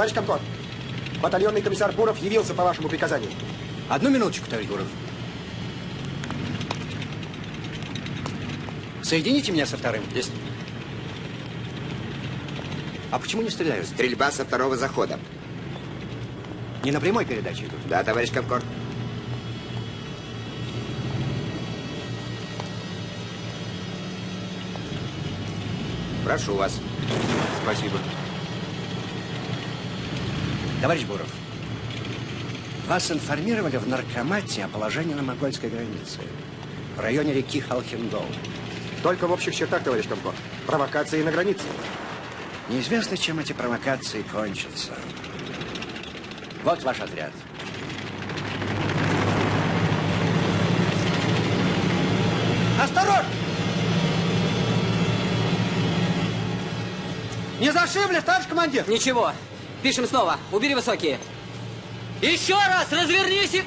Товарищ Комкор, батальонный комиссар Буров явился по вашему приказанию. Одну минуточку, товарищ Буров. Соедините меня со вторым. Есть. А почему не стреляют? Стрельба со второго захода. Не на прямой передаче идут? Да, товарищ Комкор. Прошу вас. Спасибо. Товарищ Буров, вас информировали в наркомате о положении на монгольской границе, в районе реки Халхингол. Только в общих чертах, товарищ Комкор. Провокации на границе. Неизвестно, чем эти провокации кончатся. Вот ваш отряд. Осторожно! Не зашибли, товарищ командир? Ничего. Пишем снова. Убери высокие. Еще раз развернись и...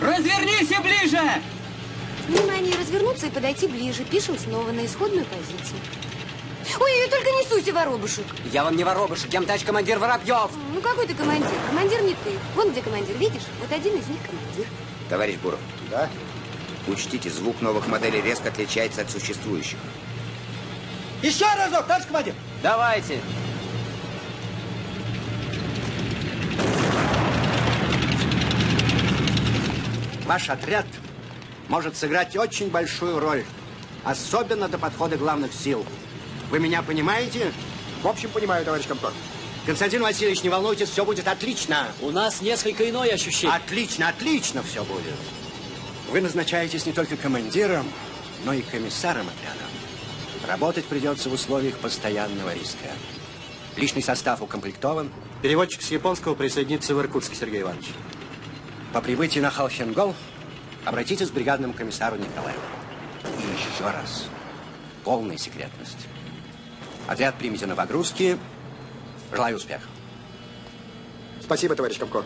Развернись и ближе! Внимание, развернуться и подойти ближе. Пишем снова на исходную позицию. Ой, только не суйся, воробушек. Я вам не воробушек, я товарищ командир Воробьев. Ну, какой ты командир? Командир не ты. Вон где командир, видишь? Вот один из них командир. Товарищ Буров, Да? учтите, звук новых моделей резко отличается от существующих. Еще разок, товарищ командир. Давайте. Ваш отряд может сыграть очень большую роль, особенно до подхода главных сил. Вы меня понимаете? В общем, понимаю, товарищ Комкор. Константин Васильевич, не волнуйтесь, все будет отлично. У нас несколько иное ощущение. Отлично, отлично все будет. Вы назначаетесь не только командиром, но и комиссаром отряда. Работать придется в условиях постоянного риска. Личный состав укомплектован. Переводчик с японского присоединится в Иркутске, Сергей Иванович. По прибытии на Халхенгол обратитесь к бригадному комиссару Николаеву. И еще раз. Полная секретность. Отряд примите на погрузки. Желаю успеха. Спасибо, товарищ. Только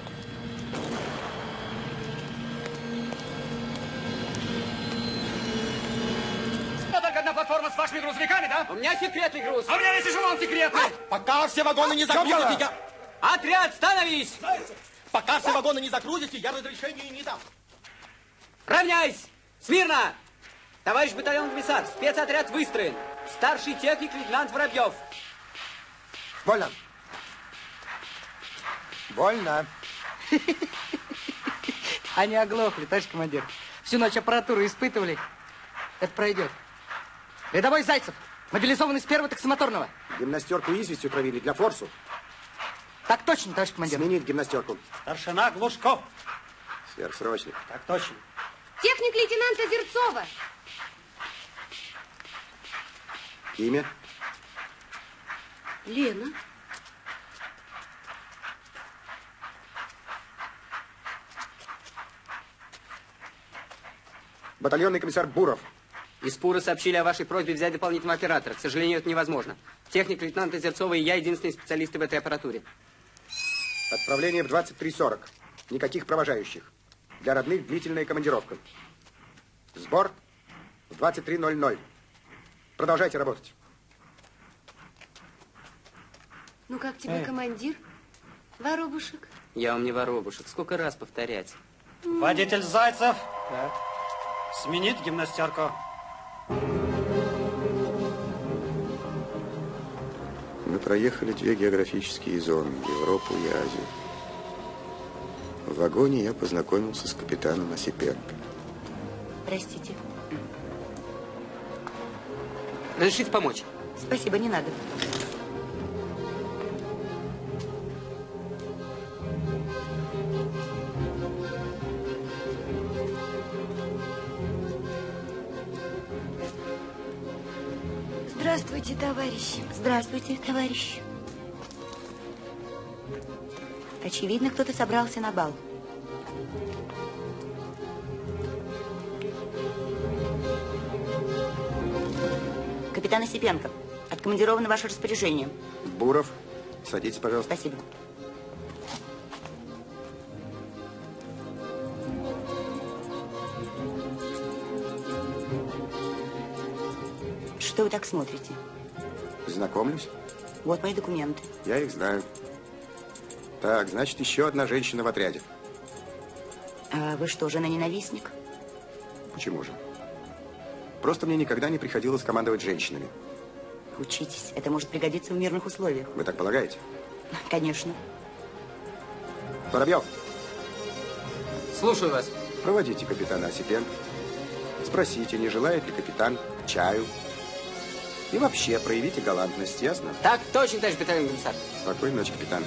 одна платформа с вашими грузовиками, да? У меня секретный груз. А у меня есть эшелон секретный. Пока все вагоны не загрузите, я... Отряд, становись! Пока все вагоны не загрузите, я разрешения не дам. Равняйсь! Смирно! Товарищ батальон комиссар, спецотряд выстроен. Старший техник лейтенант Воробьев. Больно. Больно. Они оглохли, товарищ командир. Всю ночь аппаратуру испытывали. Это пройдет. Рядовой Зайцев, мобилизованный с первого таксомоторного. Гимнастерку известью травили для форсу. Так точно, товарищ командир. Сменить гимнастерку. Старшина Глушков. Сверхсрочно. Так точно. Техник лейтенанта Зерцова. Имя? Лена. Батальонный комиссар Буров. Из Пура сообщили о вашей просьбе взять дополнительного оператора. К сожалению, это невозможно. Техник лейтенанта Зерцова и я единственные специалисты в этой аппаратуре. Отправление в 23.40. Никаких провожающих. Для родных длительная командировка. Сбор в 23.00. Продолжайте работать. Ну, как тебе командир? Воробушек. Я вам не воробушек. Сколько раз повторять? Водитель Зайцев. Сменить гимнастерку. Мы проехали две географические зоны – Европу и Азию. В вагоне я познакомился с капитаном Осипенко. Простите. Разрешите помочь? Спасибо, не надо. Товарищи. Здравствуйте, товарищ. Очевидно, кто-то собрался на бал. Капитан Осипенко, откомандировано ваше распоряжение. Буров, садитесь, пожалуйста. Спасибо. Что вы так смотрите? Знакомлюсь. Вот мои документы. Я их знаю. Так, значит, еще одна женщина в отряде. А вы что, жена ненавистник? Почему же? Просто мне никогда не приходилось командовать женщинами. Учитесь, это может пригодиться в мирных условиях. Вы так полагаете? Конечно. Воробьев, Слушаю вас. проводите капитана Осипенко. Спросите, не желает ли капитан чаю. И вообще проявите галантность, ясно? Так точно, товарищ батальон комиссар. Спокойной ночи, капитан.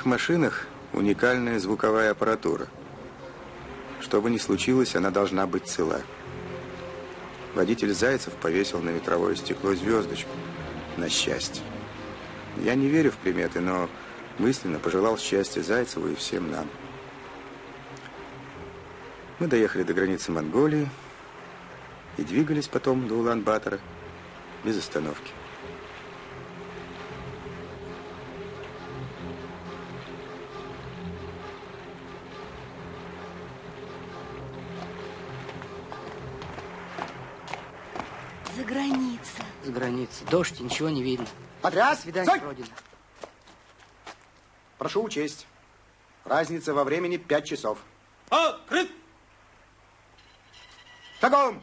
Этих машинах уникальная звуковая аппаратура. Что бы ни случилось, она должна быть цела. Водитель Зайцев повесил на ветровое стекло звездочку. На счастье. Я не верю в приметы, но мысленно пожелал счастья Зайцеву и всем нам. Мы доехали до границы Монголии и двигались потом до Улан-Батора без остановки. Дождь, ничего не видно. Отряд! Свидание Стой! пройдено. Прошу учесть. Разница во времени пять часов. Открыт! Шагом!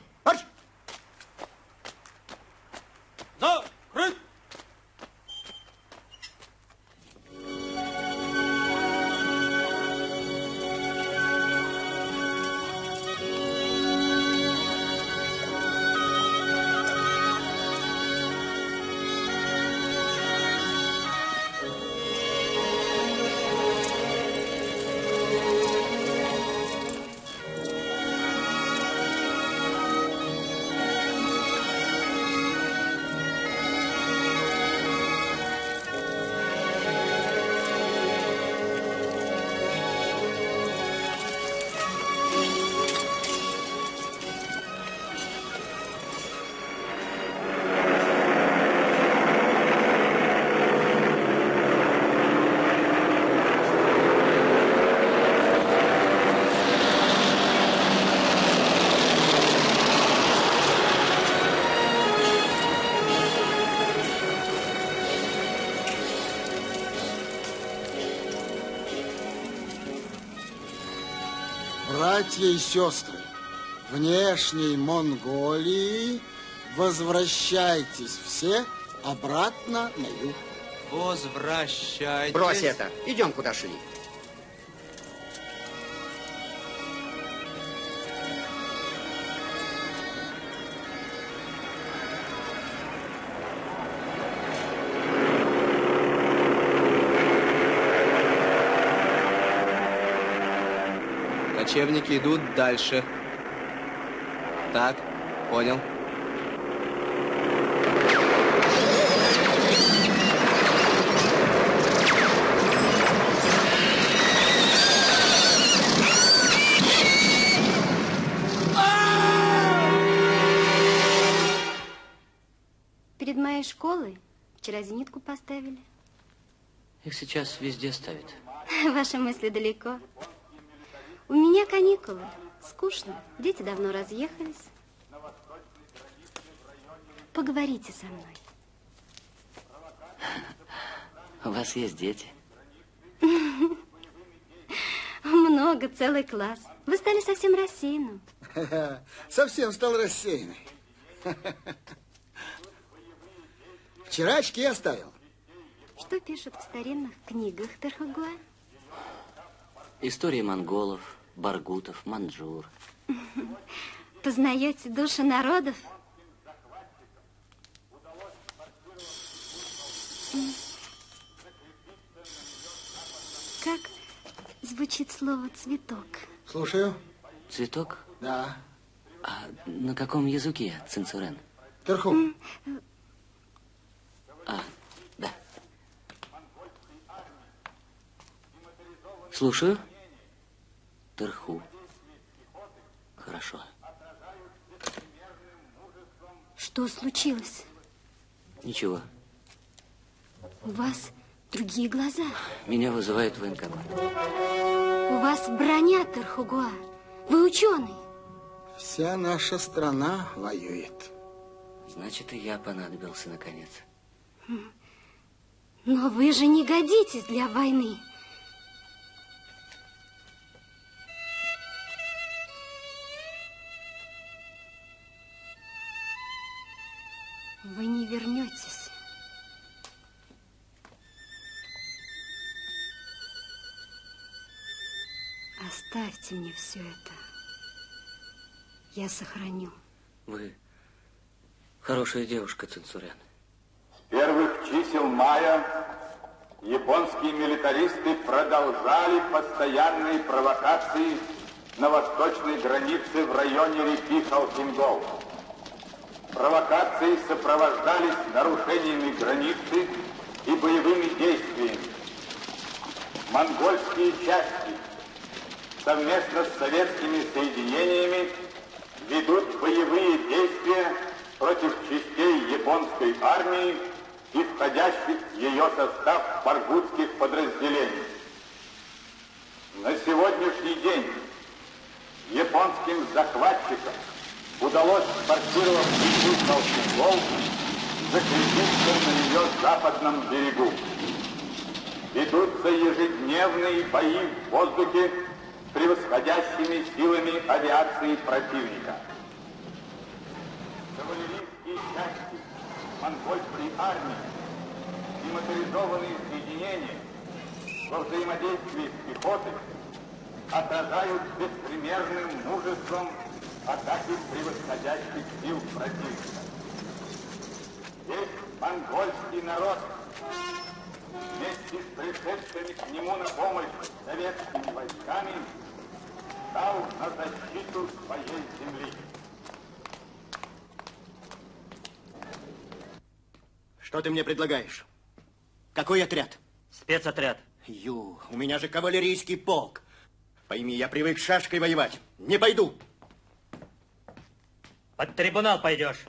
Братья и сестры, внешней Монголии возвращайтесь все обратно на юг. Возвращайтесь. Брось это. Идем, куда шли. Кочевники идут дальше. Так, понял. Перед моей школой вчера зенитку поставили. Их сейчас везде ставят. Ваши мысли далеко. У меня каникулы. Скучно. Дети давно разъехались. Поговорите со мной. У вас есть дети? Много, целый класс. Вы стали совсем рассеянным. Совсем стал рассеянный. Вчера очки оставил. Что пишут в старинных книгах Тархагуа? Истории монголов, баргутов, манджур. Познаете души народов? Как звучит слово «цветок»? Слушаю. Цветок? Да. А на каком языке, Цинцурен? Вверху. А, да. Слушаю. Терху. Хорошо. Что случилось? Ничего. У вас другие глаза. Меня вызывает военкомат. У вас броня, Тархугуа. Вы ученый. Вся наша страна воюет. Значит, и я понадобился наконец. Но вы же не годитесь для войны. Оставьте мне все это. Я сохраню. Вы хорошая девушка, Ценсурян. С первых чисел мая японские милитаристы продолжали постоянные провокации на восточной границе в районе реки Халкингол. Провокации сопровождались нарушениями границы и боевыми действиями. Монгольские части совместно с советскими соединениями ведут боевые действия против частей японской армии и входящих в ее состав баргутских подразделений. На сегодняшний день японским захватчикам удалось, форсировав реку Колченков, закрепиться на ее западном берегу. Ведутся ежедневные бои в воздухе превосходящими силами авиации противника. Кавалерийские части монгольской армии и моторизованные соединения во взаимодействии с пехотой отражают беспримерным мужеством атаки превосходящих сил противника. Весь монгольский народ вместе с пришедшими к нему на помощь советскими войсками стал на защиту своей земли. Что ты мне предлагаешь? Какой отряд? Спецотряд. Ю, у меня же кавалерийский полк. Пойми, я привык шашкой воевать. Не пойду. Под трибунал пойдешь.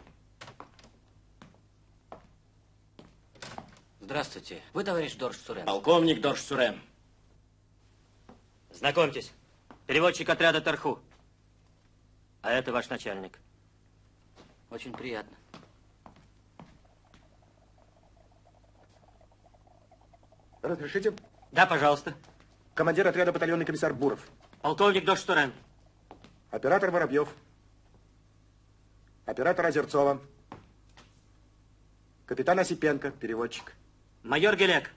Здравствуйте. Вы товарищ Дорж Сурен? Полковник Дорж Сурен. Знакомьтесь, переводчик отряда Тарху. А это ваш начальник. Очень приятно. Разрешите? Да, пожалуйста. Командир отряда батальонный комиссар Буров. Полковник Дорж Сурен. Оператор Воробьев. Оператор Озерцова. Капитан Осипенко, переводчик. Майор Гелек.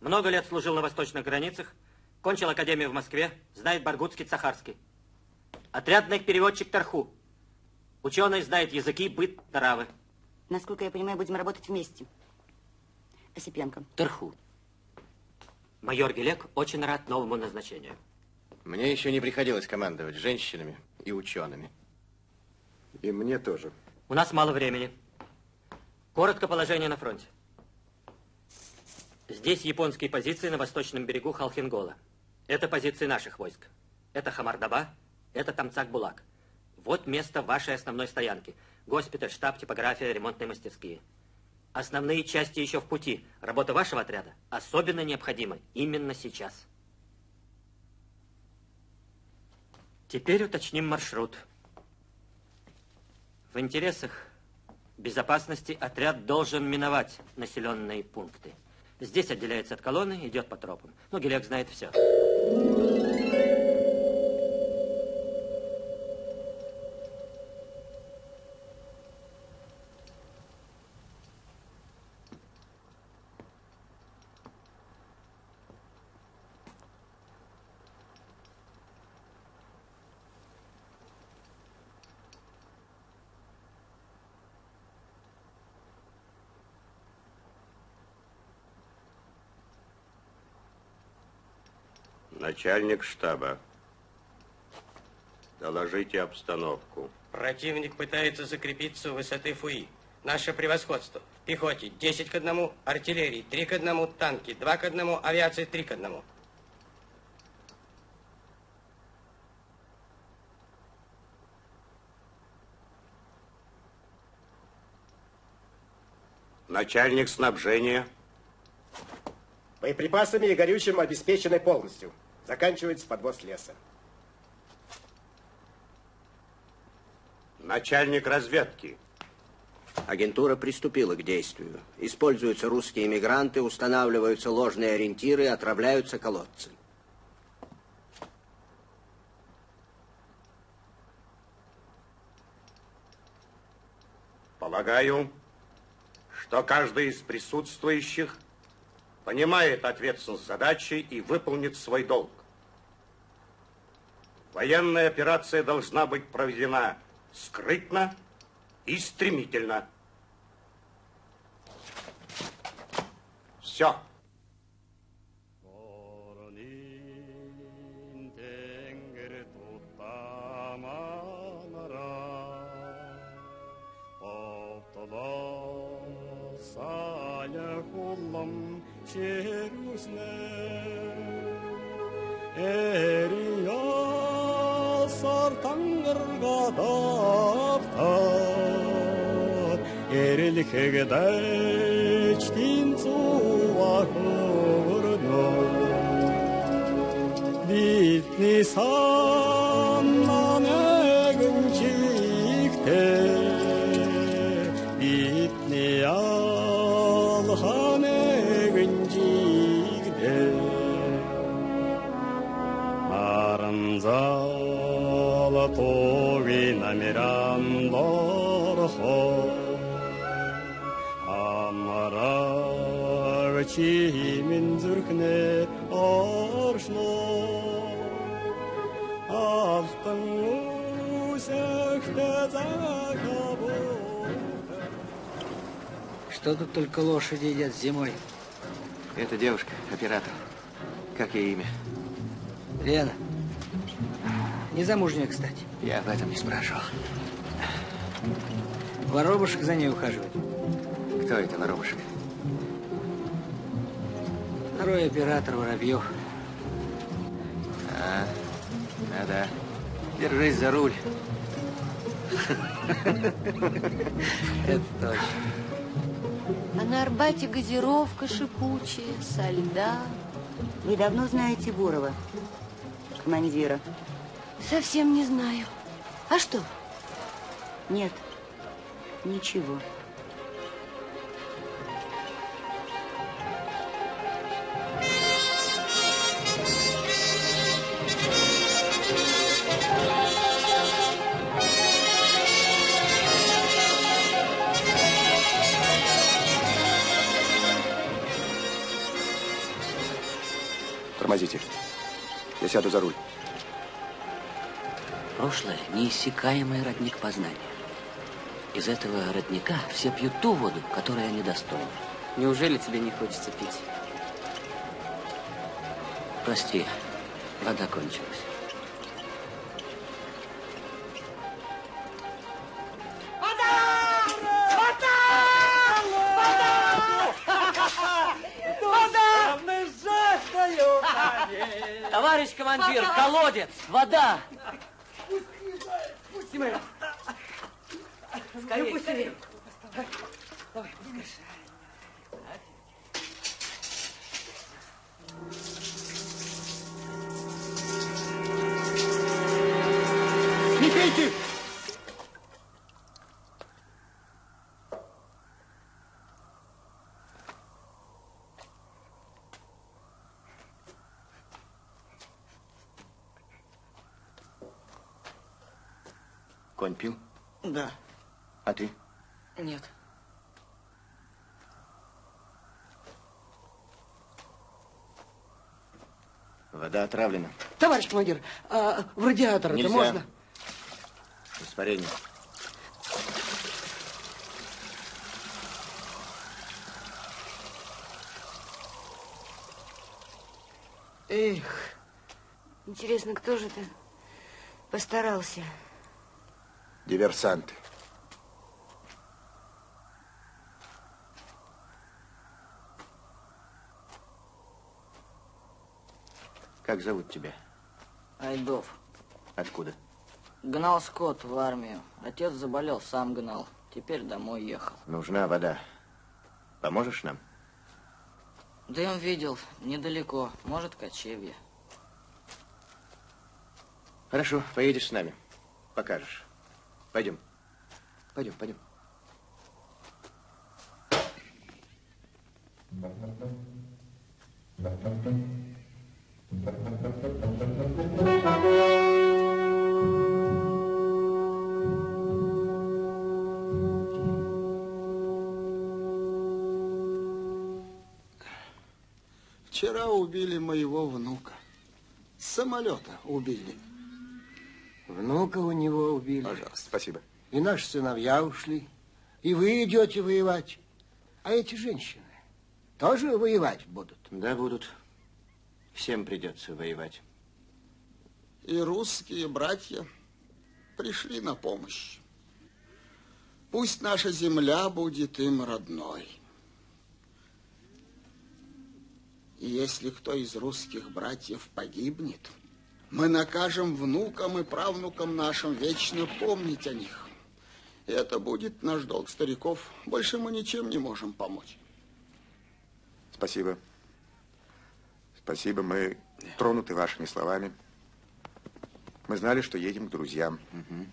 Много лет служил на восточных границах, кончил академию в Москве, знает баргутский, цахарский. Отрядный переводчик Тарху. Ученый знает языки, быт, травы. Насколько я понимаю, будем работать вместе. Осипенко. Тарху. Майор Гелек очень рад новому назначению. Мне еще не приходилось командовать женщинами и учеными. И мне тоже. У нас мало времени. Коротко положение на фронте. Здесь японские позиции на восточном берегу Халхингола. Это позиции наших войск. Это Хамардаба, это Тамцак-Булак. Вот место вашей основной стоянки. Госпиталь, штаб, типография, ремонтные мастерские. Основные части еще в пути. Работа вашего отряда особенно необходима именно сейчас. Теперь уточним маршрут. В интересах безопасности отряд должен миновать населенные пункты. Здесь отделяется от колонны, идет по тропам. Ну, Гелек знает все. Начальник штаба. Доложите обстановку. Противник пытается закрепиться у высоты Фуи. Наше превосходство. В пехоте 10 к 1, артиллерии 3 к 1, танки 2 к 1, авиации 3 к 1. Начальник снабжения. Боеприпасами и горючим обеспечены полностью. Заканчивается подвоз леса. Начальник разведки. Агентура приступила к действию. Используются русские иммигранты, устанавливаются ложные ориентиры, отравляются колодцы. Полагаю, что каждый из присутствующих понимает ответственность задачи и выполнит свой долг. Военная операция должна быть проведена скрытно и стремительно. Все. зоргод автаад эрэлхэг дайч тин цувах өрнө бидний саа Чимин зүрхнэ оршно үсэхтэ захабо Что тут только лошади едят зимой? Это девушка, оператор. Как ей имя? Лена. Незамужняя, кстати. Я об этом не спрашивал. Воробушек за ней ухаживает. Кто это воробушек? Второй оператор Воробьев. А, да-да. Держись за руль. Это точно. А на Арбате газировка шипучая, со льда. Вы давно знаете Бурова, командира? Совсем не знаю. А что? Нет, ничего. Тормозите. Я сяду за руль. Прошлое – неиссякаемый родник познания. Из этого родника все пьют ту воду, которой они достойны. Неужели тебе не хочется пить? Прости, вода кончилась. Командир, колодец, вода! Пусти меня! Скорее, скорее! Давай, пускай. Вода отравлена. Товарищ командир, а в радиатор это можно? Испарение. Эх, интересно, кто же это постарался? Диверсанты. Как зовут тебя? Айдов. Откуда? Гнал скот в армию. Отец заболел, сам гнал. Теперь домой ехал. Нужна вода. Поможешь нам? Дым видел, недалеко. Может, кочевье. Хорошо, поедешь с нами. Покажешь. Пойдем. Пойдем, пойдем. Вчера убили моего внука. С самолета убили. Внука у него убили. Пожалуйста, спасибо. И наши сыновья ушли. И вы идете воевать. А эти женщины тоже воевать будут? Да, будут. Всем придется воевать. И русские братья пришли на помощь. Пусть наша земля будет им родной. И если кто из русских братьев погибнет, мы накажем внукам и правнукам нашим вечно помнить о них. И это будет наш долг стариков. Больше мы ничем не можем помочь. Спасибо. Спасибо, мы тронуты вашими словами. Мы знали, что едем к друзьям. Угу.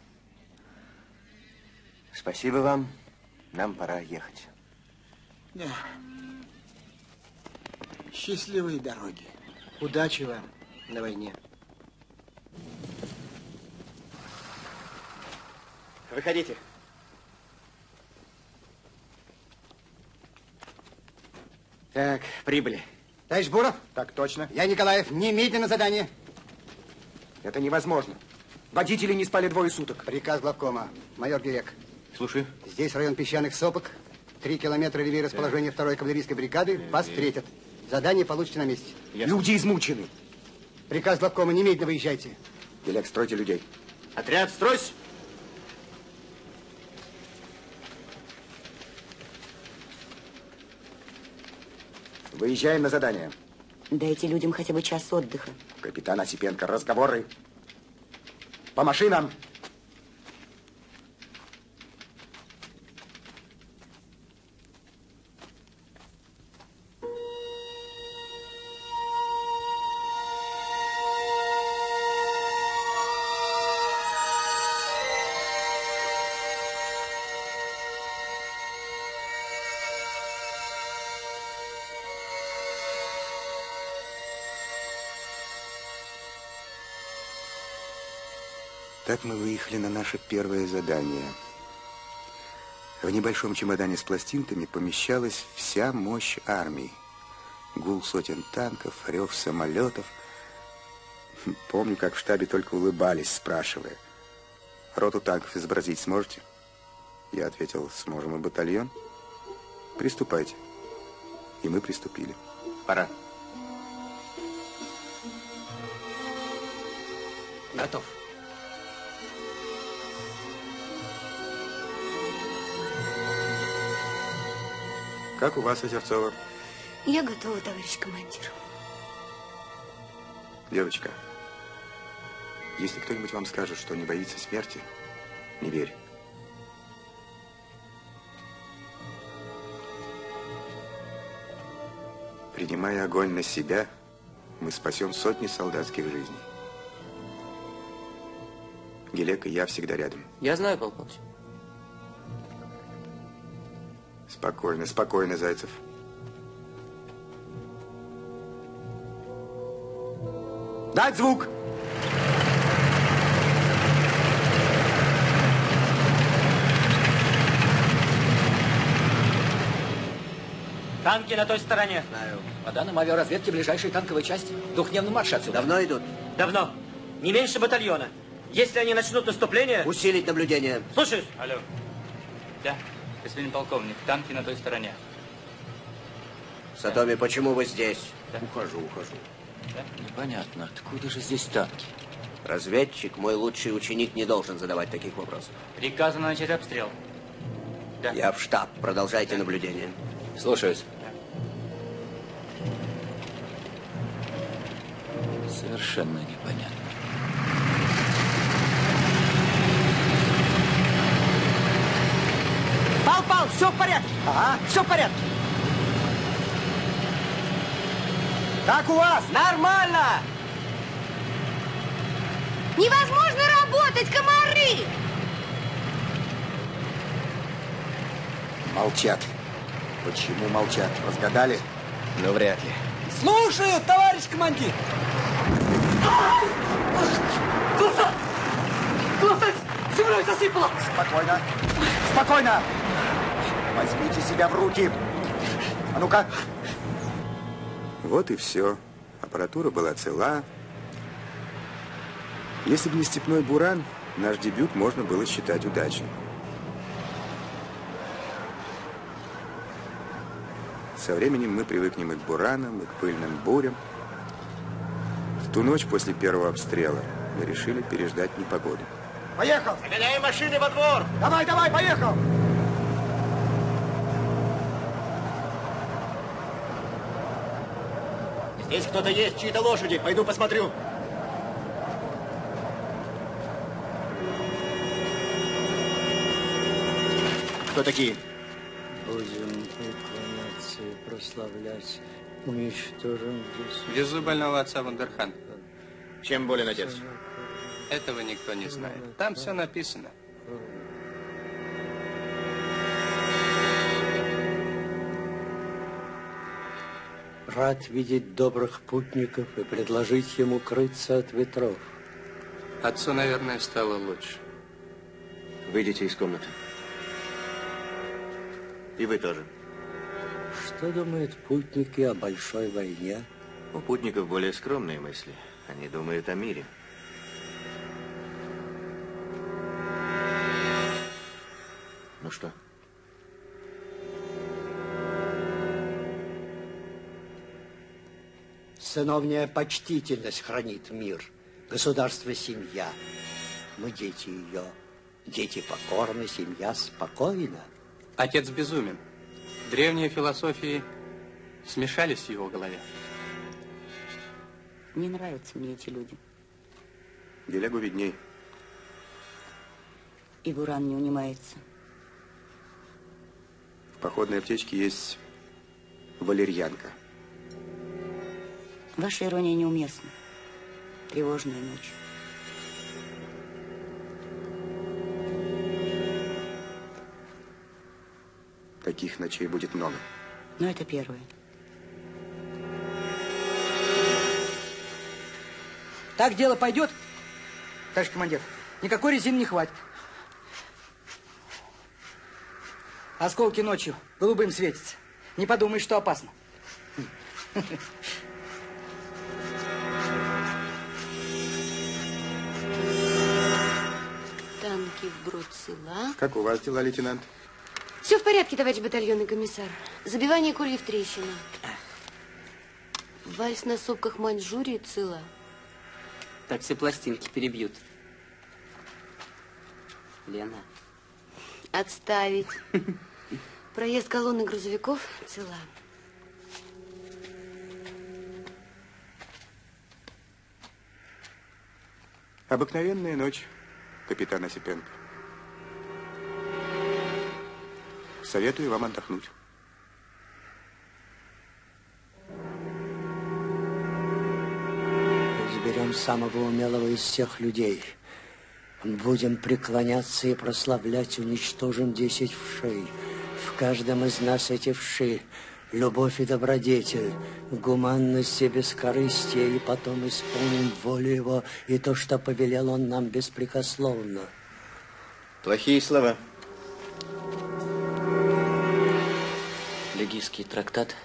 Спасибо вам. Нам пора ехать. Да. Счастливой дороги. Удачи вам на войне. Выходите. Так, прибыли. Товарищ Буров? Так точно. Я Николаев. Немедленно задание. Это невозможно. Водители не спали двое суток. Приказ главкома. Майор Гирек. Слушаю. Здесь район песчаных сопок. Три километра левее расположения второй кавалерийской бригады. Вас встретят. Задание получите на месте. Ясно. Люди измучены. Приказ главкома. Немедленно выезжайте. Гелек, стройте людей. Отряд, стройся! Выезжаем на задание. Дайте людям хотя бы час отдыха. Капитан Осипенко, разговоры. По машинам. Так мы выехали на наше первое задание. В небольшом чемодане с пластинками помещалась вся мощь армии. Гул сотен танков, рев самолетов. Помню, как в штабе только улыбались, спрашивая, роту танков изобразить сможете? Я ответил, сможем и батальон. Приступайте. И мы приступили. Пора. Готов. Как у вас, Озерцова? Я готова, товарищ командир. Девочка, если кто-нибудь вам скажет, что не боится смерти, не верь. Принимая огонь на себя, мы спасем сотни солдатских жизней. Гелек и я всегда рядом. Я знаю, полковник. Спокойно, спокойно, Зайцев. Дать звук! Танки на той стороне. Знаю. По данным авиаразведки, ближайшие танковые части двухдневный марш отсюда. Давно идут? Давно. Не меньше батальона. Если они начнут наступление... Усилить наблюдение. Слушай. Алло. Да, господин полковник, танки на той стороне. Сатоми, почему вы здесь? Да. Ухожу, ухожу. Да? Непонятно, откуда же здесь танки? Разведчик, мой лучший ученик, не должен задавать таких вопросов. Приказано начать обстрел. Да. Я в штаб. Продолжайте наблюдение. Слушаюсь. Совершенно непонятно. Я упал, все в порядке. Ага. Все в порядке. Как у вас? Нормально. Невозможно работать, комары! Молчат. Почему молчат? Разгадали? Ну, вряд ли. Слушаю, товарищ командир! Глаза! Глаза землей засыпало! Спокойно! Спокойно! Возьмите себя в руки. А ну-ка. Вот и все. Аппаратура была цела. Если бы не степной буран, наш дебют можно было считать удачным. Со временем мы привыкнем и к буранам, и к пыльным бурям. В ту ночь после первого обстрела мы решили переждать непогоду. Поехал! Загоняем машины во двор! Давай, давай, поехал! Здесь кто-то есть, чьи-то лошади. Пойду посмотрю. Кто такие? Будем преклоняться и прославлять, уничтожим здесь. Везу больного отца Вандерхан. Чем болен отец? Этого никто не знает. Там все написано. Рад видеть добрых путников и предложить ему крыться от ветров. Отцу, наверное, стало лучше. Выйдите из комнаты. И вы тоже. Что думают путники о большой войне? У путников более скромные мысли. Они думают о мире. Ну что? Сыновняя почтительность хранит мир. Государство – семья. Мы дети ее. Дети покорны, семья спокойна. Отец безумен. Древние философии смешались в его голове. Не нравятся мне эти люди. Делягу видней. И Буран не унимается. В походной аптечке есть валерьянка. Ваша ирония неуместна. Тревожная ночь. Таких ночей будет много. Но это первое. Так дело пойдет, товарищ командир. Никакой резины не хватит. Осколки ночью голубым светятся. Не подумай, что опасно. Танки вброд цела. Как у вас дела, лейтенант? Все в порядке, товарищ батальонный комиссар. Забивание кольев трещина. Вальс на сопках Маньчжурии цела. Так все пластинки перебьют. Лена. Отставить. Проезд колонны грузовиков цела. Обыкновенная ночь, капитан Осипенко. Советую вам отдохнуть. Изберем самого умелого из всех людей. Будем преклоняться и прославлять, уничтожим десять вшей. В каждом из нас эти вши. Любовь и добродетель, гуманность и бескорыстие, и потом исполним волю его и то, что повелел он нам беспрекословно. Плохие слова. Легийский трактат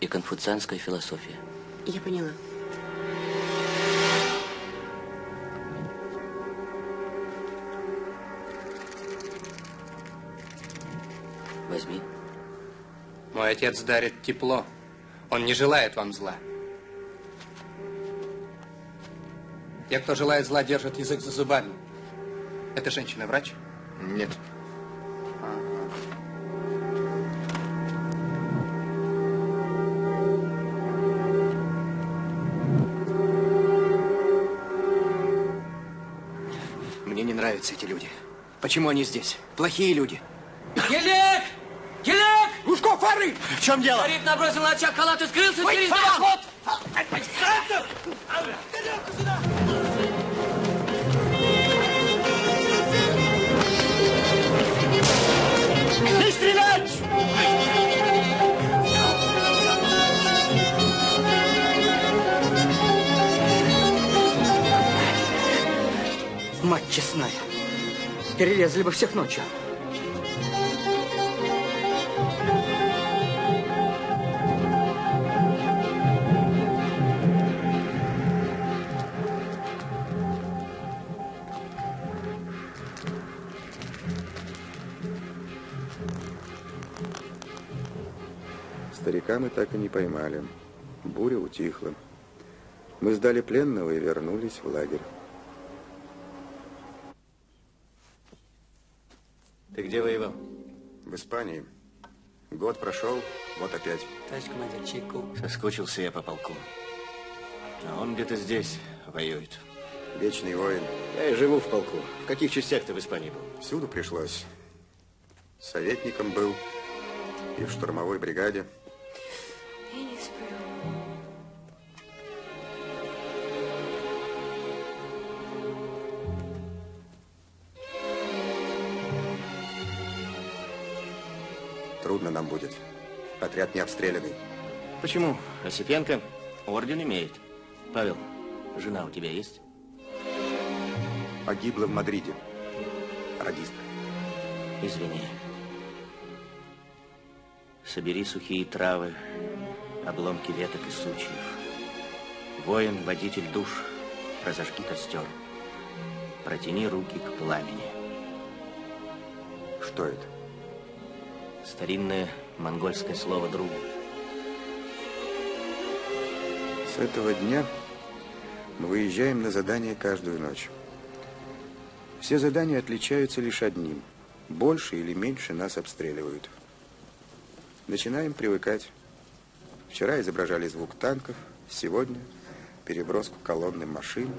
и конфуцианская философия. Я поняла. Мой отец дарит тепло. Он не желает вам зла. Те, кто желает зла, держат язык за зубами. Эта женщина врач? Нет. Мне не нравятся эти люди. Почему они здесь? Плохие люди. Гелек! Фары! В чем дело? Старик набросил на очаг халат и скрылся Ой, через дом. Зайцев! Тарелку сюда! Не стрелять! Мать честная. Перерезали бы всех ночью. Мы так и не поймали. Буря утихла. Мы сдали пленного и вернулись в лагерь. Ты где воевал? В Испании. Год прошел, вот опять. Товарищ командир, чайку. Соскучился я по полку. А он где-то здесь воюет. Вечный воин. Я и живу в полку. В каких частях ты в Испании был? Всюду пришлось. Советником был и в штурмовой бригаде. Трудно нам будет. Отряд не обстрелянный. Почему? Осипенко орден имеет. Павел, жена у тебя есть? Погибла в Мадриде. Радистка. Извини. Собери сухие травы, обломки веток и сучьев. Воин, водитель душ, разожги костер. Протяни руки к пламени. Что это? Старинное монгольское слово другу. С этого дня мы выезжаем на задание каждую ночь. Все задания отличаются лишь одним. Больше или меньше нас обстреливают. Начинаем привыкать. Вчера изображали звук танков, сегодня переброску колонны машин.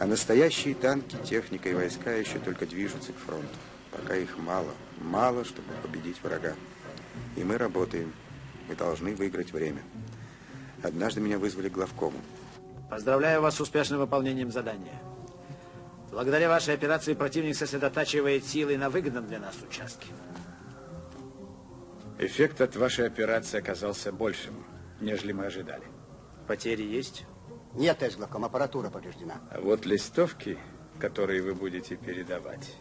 А настоящие танки, техника и войска еще только движутся к фронту. Пока их мало. Мало, чтобы победить врага. И мы работаем. Мы должны выиграть время. Однажды меня вызвали к главкому. Поздравляю вас с успешным выполнением задания. Благодаря вашей операции противник сосредотачивает силы на выгодном для нас участке. Эффект от вашей операции оказался большим, нежели мы ожидали. Потери есть? Нет, главком, аппаратура повреждена. А вот листовки, которые вы будете передавать,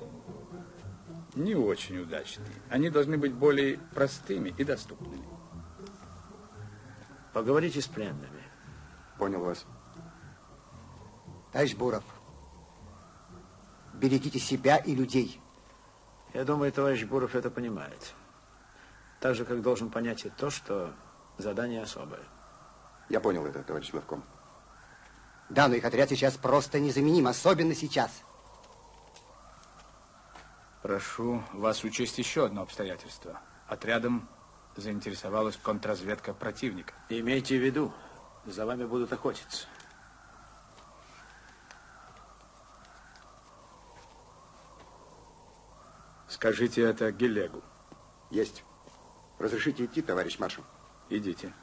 не очень удачные. Они должны быть более простыми и доступными. Поговорите с пленными. Понял вас. Товарищ Буров, берегите себя и людей. Я думаю, товарищ Буров это понимает. Так же, как должен понять и то, что задание особое. Я понял это, товарищ главком. Да, но их отряд сейчас просто незаменим, особенно сейчас. Прошу вас учесть еще одно обстоятельство. Отрядом заинтересовалась контрразведка противника. Имейте в виду, за вами будут охотиться. Скажите это Гелегу. Есть. Разрешите идти, товарищ маршал? Идите.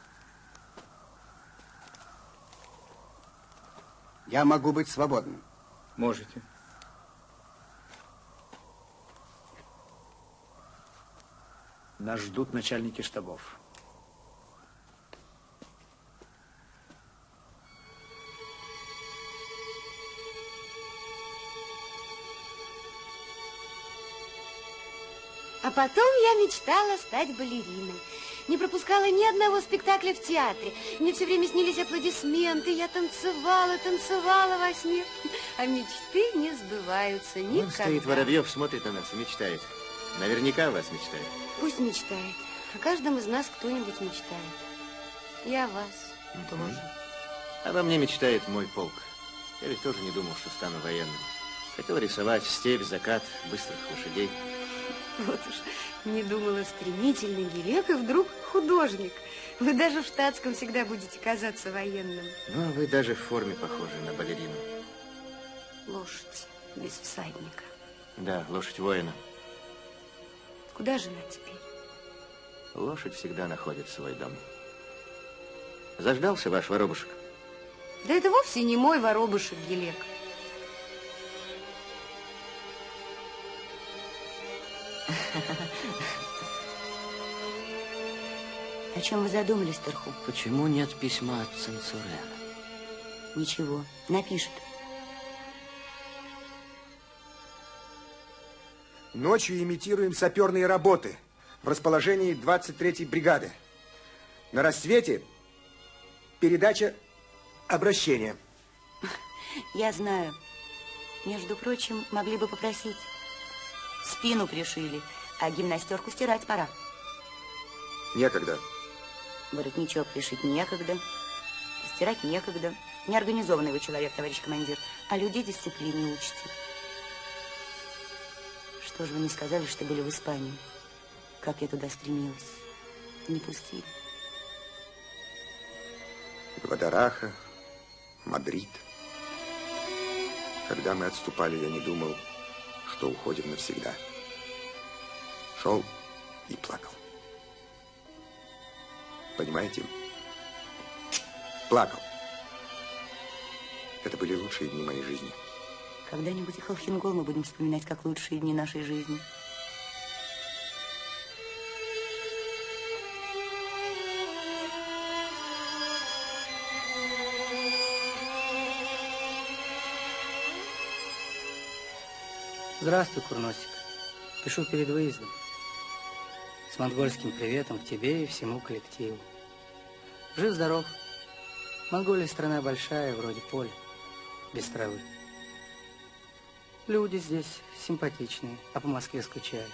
Я могу быть свободным. Можете. Нас ждут начальники штабов. А потом я мечтала стать балериной. Не пропускала ни одного спектакля в театре. Мне все время снились аплодисменты. Я танцевала, танцевала во сне. А мечты не сбываются Он никогда. стоит Воробьев, смотрит на нас и мечтает. Наверняка о вас мечтает. Пусть мечтает. О каждом из нас кто-нибудь мечтает. Я о вас тоже. Обо мне мечтает мой полк. Я ведь тоже не думал, что стану военным. Хотел рисовать степь, закат, быстрых лошадей. Вот уж не думала, стремительный гелек, и вдруг художник. Вы даже в штатском всегда будете казаться военным. Ну, а вы даже в форме похожи на балерину. Лошадь без всадника. Да, лошадь воина. Куда же она теперь? Лошадь всегда находит свой дом. Заждался ваш воробушек? Да это вовсе не мой воробушек, Гелек. О чем вы задумались, Тарху? Почему нет письма от Ценцурена? Ничего, напишет. Ночью имитируем саперные работы в расположении 23-й бригады. На рассвете передача обращения. Я знаю. Между прочим, могли бы попросить. Спину пришили, а гимнастерку стирать пора. Некогда. Воротничок пришить некогда, стирать некогда. Неорганизованный вы человек, товарищ командир, а людей дисциплине учите. Что же вы не сказали, что были в Испании? Как я туда стремилась. Не пустили. Гвадараха, Мадрид. Когда мы отступали, я не думал, что уходим навсегда. Шел и плакал. Понимаете? Плакал. Это были лучшие дни моей жизни. Когда-нибудь и Холхенгол мы будем вспоминать как лучшие дни нашей жизни. Здравствуй, Курносик. Пишу перед выездом. С монгольским приветом к тебе и всему коллективу. Жив-здоров. Монголия страна большая, вроде поля, без травы. Люди здесь симпатичные, а по Москве скучаю.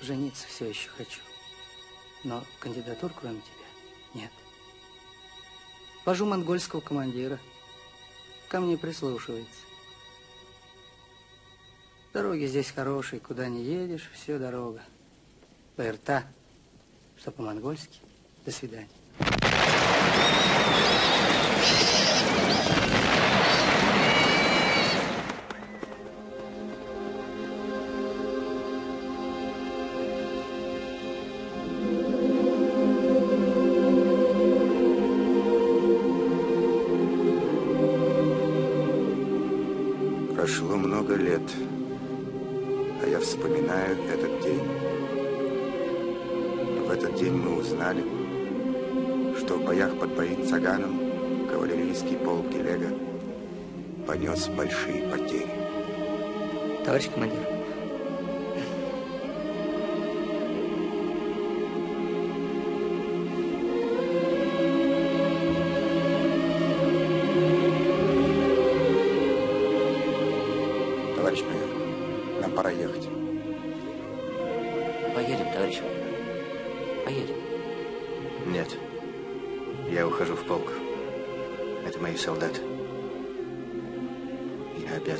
Жениться все еще хочу. Но кандидатур, кроме тебя, нет. Вожу монгольского командира. Ко мне прислушивается. Дороги здесь хорошие, куда не едешь, все дорога. ПРТ, что по-монгольски. До свидания. Боях под Баин-Цаганом кавалерийский полк Гелега понес большие потери. Товарищ командир.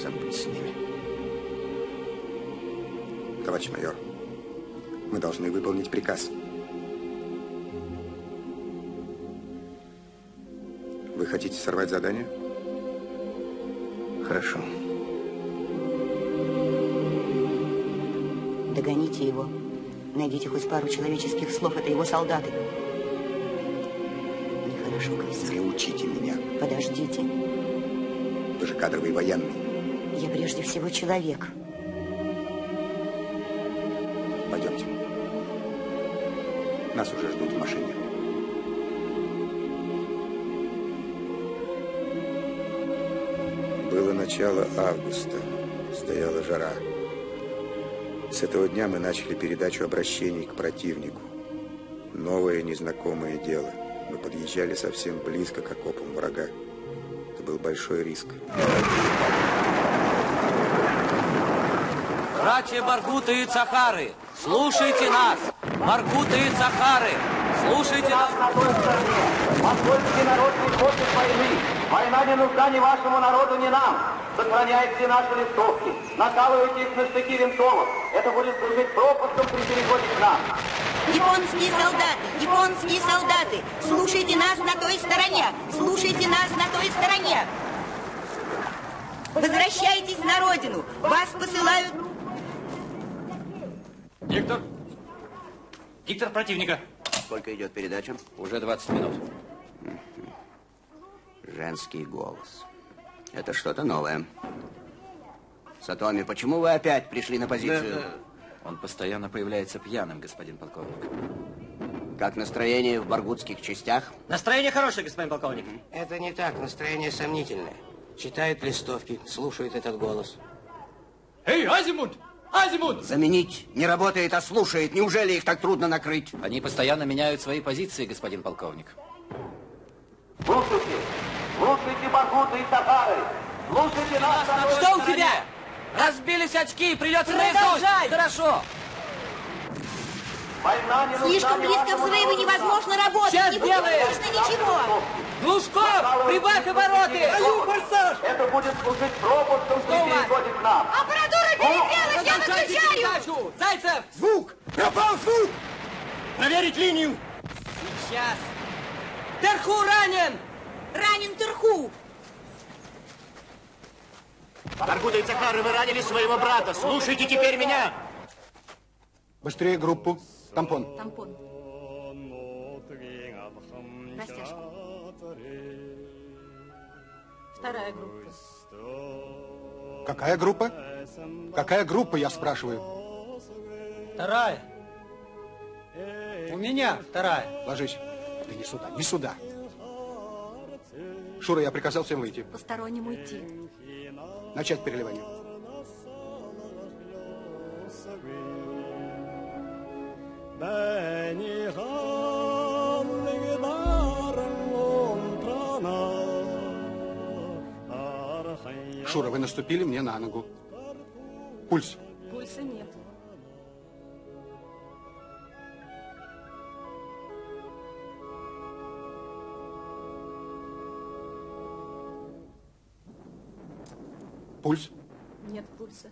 Обязан быть с ними. Товарищ майор, мы должны выполнить приказ. Вы хотите сорвать задание? Хорошо. Догоните его. Найдите хоть пару человеческих слов. Это его солдаты. Нехорошо, комиссар. Не учите меня. Подождите. Вы же кадровый военный. Я прежде всего человек. Пойдемте. Нас уже ждут в машине. Было начало августа. Стояла жара. С этого дня мы начали передачу обращений к противнику. Новое незнакомое дело. Мы подъезжали совсем близко к окопам врага. Это был большой риск. Братья Баргуты и Цахары, слушайте нас! Баргуты и Цахары, слушайте нас! на той стороне. Монгольский народ не хочет войны. Война не нужна ни вашему народу, ни нам. Сохраняйте наши листовки. Накалывайте их на штыки винтовок. Это будет служить пропуском при переходе к нам. Японские солдаты, японские солдаты, слушайте нас на той стороне, слушайте нас на той стороне. Возвращайтесь на родину, вас посылают... Диктор! Диктор противника! Сколько идет передача? Уже 20 минут. Женский голос. Это что-то новое. Сатоми, почему вы опять пришли на позицию? Он постоянно появляется пьяным, господин полковник. Как настроение в баргутских частях? Настроение хорошее, господин полковник. Это не так, настроение сомнительное. Читают листовки, слушают этот голос. Эй, Азимут! Азимут! Заменить не работает, а слушает. Неужели их так трудно накрыть? Они постоянно меняют свои позиции, господин полковник. Слушайте, слушайте, Баргуты и Сахары. Слушайте нас. на Что у тебя? Разбились очки, придется Продолжай! рызнуть. Хорошо. Слишком близко ни невозможно работать. Сейчас не будет сделаем. слышно ничего. Глушков, прибавь обороты. Это будет служить пропуском Что переходит к нам. Аппаратура перегрелась, я выключаю. передачу. Зайцев! Звук! Пропал звук! Проверить линию! Сейчас. Терху ранен! Ранен Терху. Баргуда и Цахары, вы ранили своего брата. Слушайте теперь меня. Быстрее группу. Тампон. Тампон. Растяжка. Вторая группа. Какая группа? Какая группа, я спрашиваю? Вторая. У меня вторая. Ложись. Да не сюда, не сюда. Шура, я приказал всем выйти. Постороннему идти. Начать переливание. Шура, вы наступили мне на ногу. Пульс. Пульса нет. Пульс. Нет пульса.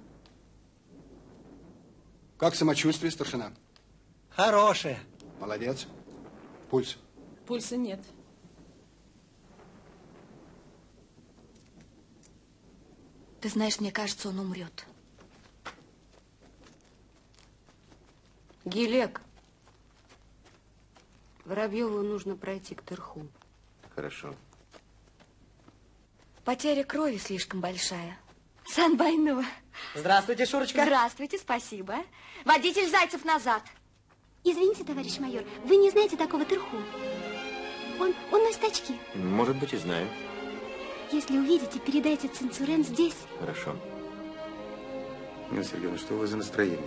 Как самочувствие, старшина? Хорошая. Молодец. Пульс. Пульса нет. Ты знаешь, мне кажется, он умрет. Гелек. Воробьеву нужно пройти к Терху. Хорошо. Потеря крови слишком большая. Санбайнова. Здравствуйте, Шурочка. Здравствуйте, спасибо. Водитель Зайцев назад. Извините, товарищ майор, вы не знаете такого Терху? Он, он носит очки. Может быть, и знаю. Если увидите, передайте Ценцурен здесь. Хорошо. Нина Сергеевна, что у вас за настроение?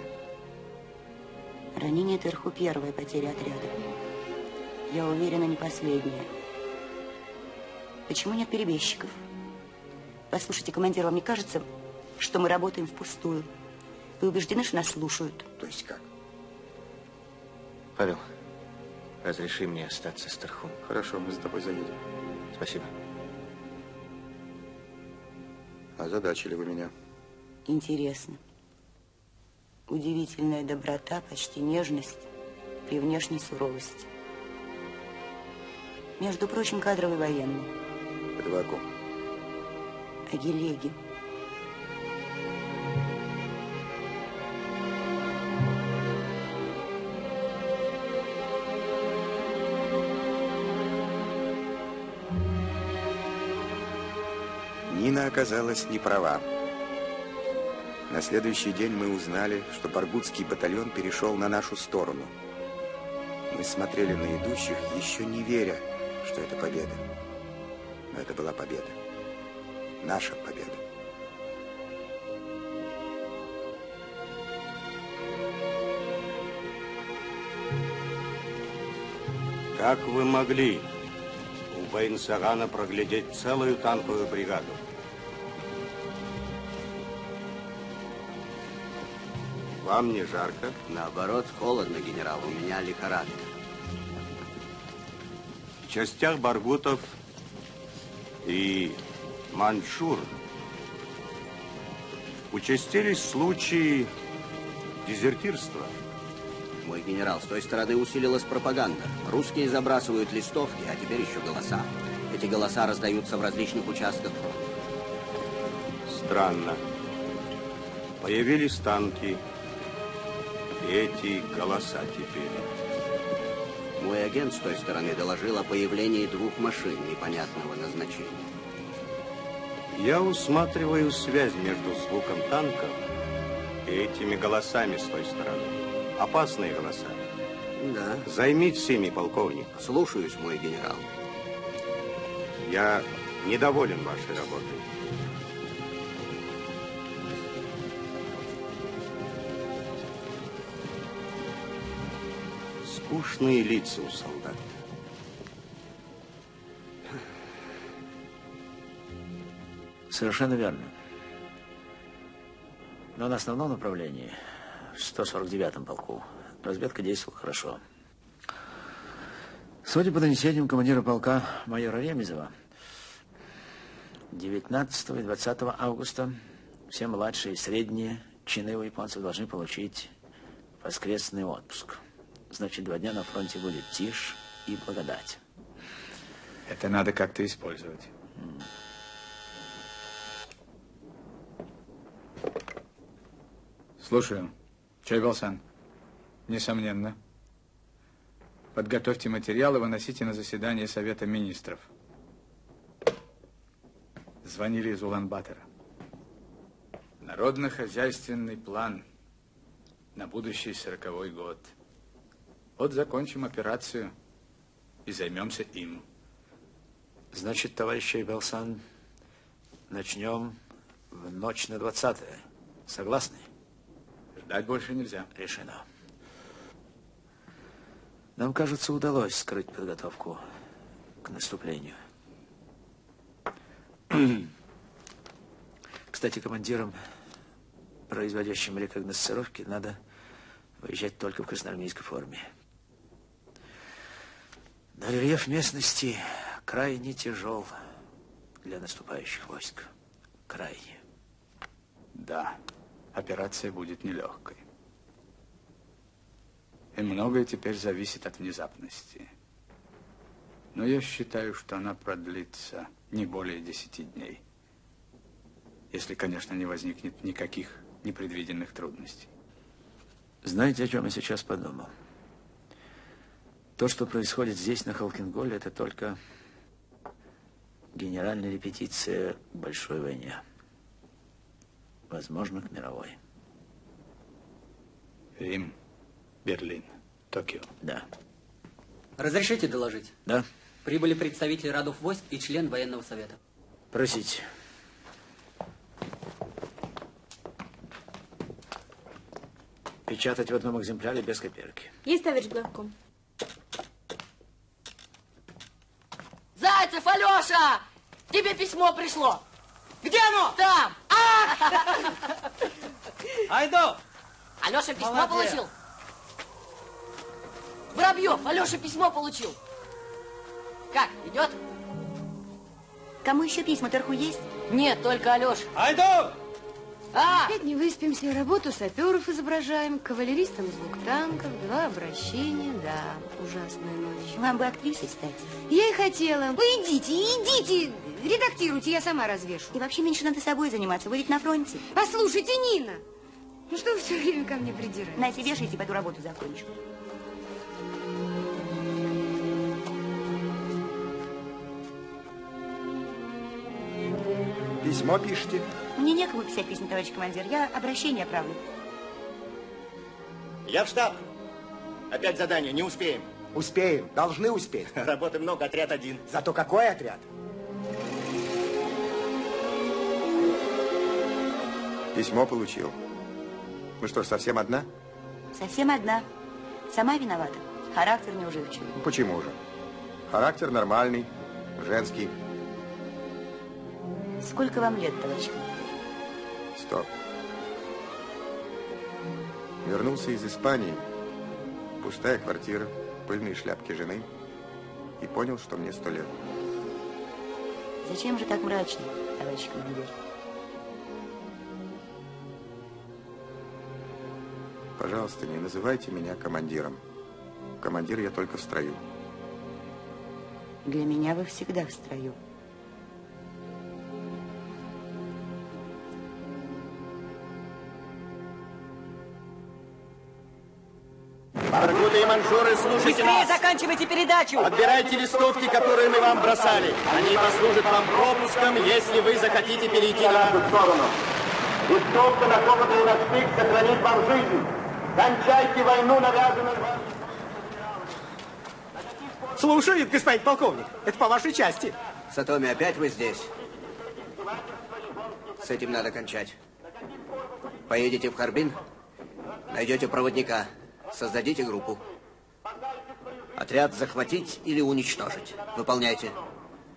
Ранение Терху первая потеря отряда. Я уверена, не последняя. Почему нет перебежчиков? Послушайте, командир, вам не кажется, что мы работаем впустую? Вы убеждены, что нас слушают? То есть как? Павел, разреши мне остаться с Тархун. Хорошо, мы за тобой заедем. Спасибо. Озадачили вы меня. Интересно. Удивительная доброта, почти нежность при внешней суровости. Между прочим, кадровый военный. Ком? О Гелеге. Оказалась не права. На следующий день мы узнали, что Баргутский батальон перешел на нашу сторону. Мы смотрели на идущих, еще не веря, что это победа. Но это была победа. Наша победа. Как вы могли у Байнсарана проглядеть целую танковую бригаду? Вам не жарко? Наоборот, холодно, генерал. У меня лихорадка. В частях баргутов и маньчжур участились случаи дезертирства. Мой генерал, с той стороны усилилась пропаганда. Русские забрасывают листовки, а теперь еще голоса. Эти голоса раздаются в различных участках фронта. Странно. Появились танки. Эти голоса теперь. Мой агент с той стороны доложил о появлении двух машин непонятного назначения. Я усматриваю связь между звуком танков и этими голосами с той стороны. Опасные голоса. Да. Займитесь ими, полковник. Слушаюсь, мой генерал. Я недоволен вашей работой. Скучные лица у солдат. Совершенно верно. Но на основном направлении, в 149-м полку, разведка действовала хорошо. Судя по донесениям командира полка майора Ремезова, 19 и 20 августа все младшие и средние чины у японцев должны получить воскресный отпуск. Значит, два дня на фронте будет тишь и благодать. Это надо как-то использовать. Слушаю. Чайбалсан. Несомненно. Подготовьте материалы, выносите на заседание Совета Министров. Звонили из Улан-Батора. Народно-хозяйственный план на будущий сороковой год. Вот закончим операцию и займемся им. Значит, товарищ Чайбалсан, начнем в ночь на 20 -е. Согласны? Ждать больше нельзя. Решено. Нам, кажется, удалось скрыть подготовку к наступлению. Кстати, командирам, производящим рекогносцировки, надо выезжать только в красноармейской форме. Но рельеф местности крайне тяжел для наступающих войск. Крайне. Да, операция будет нелегкой. И многое теперь зависит от внезапности. Но я считаю, что она продлится не более десяти дней. Если, конечно, не возникнет никаких непредвиденных трудностей. Знаете, о чем я сейчас подумал? То, что происходит здесь, на Халкинголе, это только генеральная репетиция большой войне. Возможно, к мировой. Рим, Берлин, Токио. Да. Разрешите доложить? Да. Прибыли представители родов войск и член военного совета. Просите. Печатать в одном экземпляре без копирки. Есть, товарищ главком. Зайцев, Алеша! Тебе письмо пришло. Где оно? Там. Айду! Алеша письмо Молодец. получил. Воробьев, Алеша письмо получил. Как, идет? Кому еще письма Терху есть? Нет, только Алеша. Айду! А! Опять не выспимся, работу саперов изображаем, кавалеристам звук танков, два обращения, да, ужасная ночь. Вам бы актрисой стать. Я и хотела. Вы идите, идите, редактируйте, я сама развешу. И вообще меньше надо собой заниматься, вы ведь на фронте. Послушайте, Нина, ну что вы все время ко мне придираетесь? Нате, вешайте, пойду работу закончу. Письмо пишите? Мне некому писать письма, товарищ командир. Я обращение правлю. Я в штаб. Опять задание, не успеем. Успеем, должны успеть. Работы много, отряд один. Зато какой отряд? Письмо получил. Ну что ж, совсем одна? Совсем одна. Сама виновата. Характер неуживчивый. Ну, почему же? Характер нормальный, женский. Сколько вам лет, товарищ командир? Стоп. Вернулся из Испании. Пустая квартира, пыльные шляпки жены. И понял, что мне сто лет. Зачем же так мрачно, товарищ командир? Пожалуйста, не называйте меня командиром. Командир я только в строю. Для меня вы всегда в строю. Манжуры, слушайте Быстрее нас. заканчивайте передачу! Отбирайте листовки, которые мы вам бросали. Они послужат вам пропуском, если вы захотите перейти на... сторону. Листовка, накопанная на штык, сохранит вам жизнь. Кончайте войну, навязанную вам. Слушает, господин полковник. Это по вашей части. Сатоми, опять вы здесь? С этим надо кончать. Поедете в Харбин, найдете проводника, создадите группу. Отряд захватить или уничтожить. Выполняйте.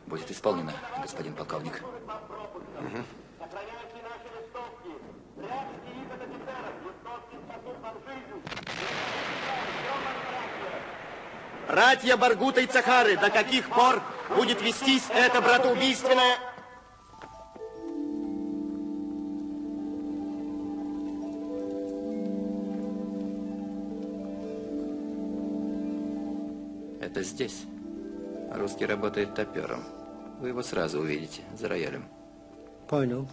Будет исполнено, господин полковник. Мгм. Братья Баргута и Цахары, до каких пор будет вестись это братоубийственное... Это здесь. Русский работает топером. Вы его сразу увидите за роялем. Понял.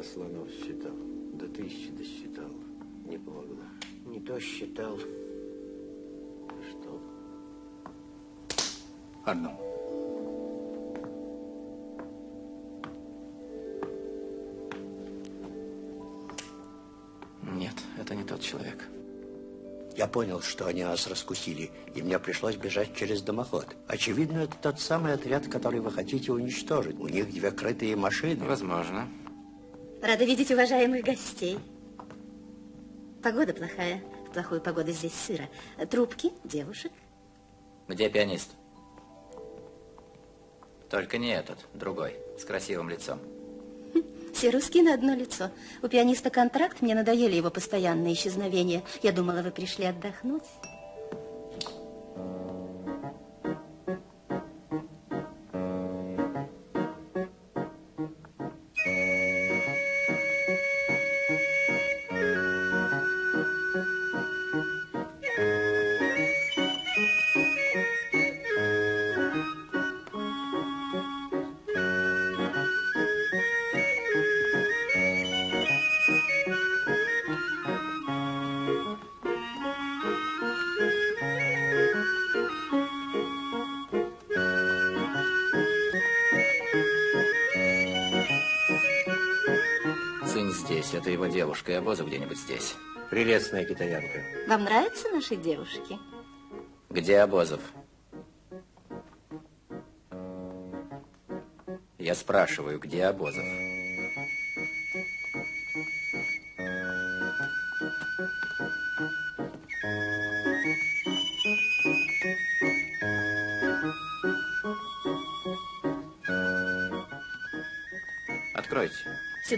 Вчера слонов считал. До тысячи досчитал. Не помогло. Не то считал. Что? Одну. Нет, это не тот человек. Я понял, что они нас раскусили, и мне пришлось бежать через дымоход. Очевидно, это тот самый отряд, который вы хотите уничтожить. У них две крытые машины. Возможно. Рада видеть уважаемых гостей. Погода плохая. В плохую погоду здесь сыро. Трубки, девушек. Где пианист? Только не этот, другой, с красивым лицом. Все русские на одно лицо. У пианиста контракт, мне надоели его постоянные исчезновения. Я думала, вы пришли отдохнуть. И обоза где-нибудь здесь. Прелестная китаянка. Вам нравятся наши девушки? Где Обозов? Я спрашиваю, где Обозов?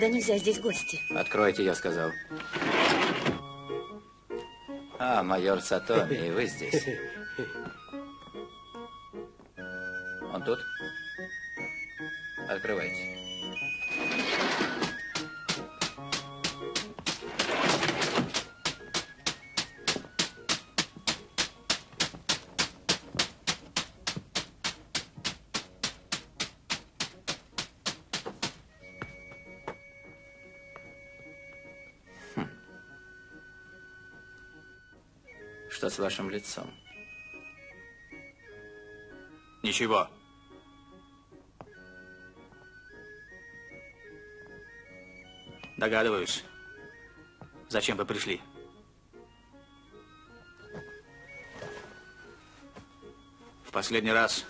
Сюда нельзя, здесь гости. Откройте, я сказал. А, майор Сатоми, и вы здесь. Он тут? Открывайте. Что с вашим лицом? Ничего. Догадываюсь. Зачем вы пришли? В последний раз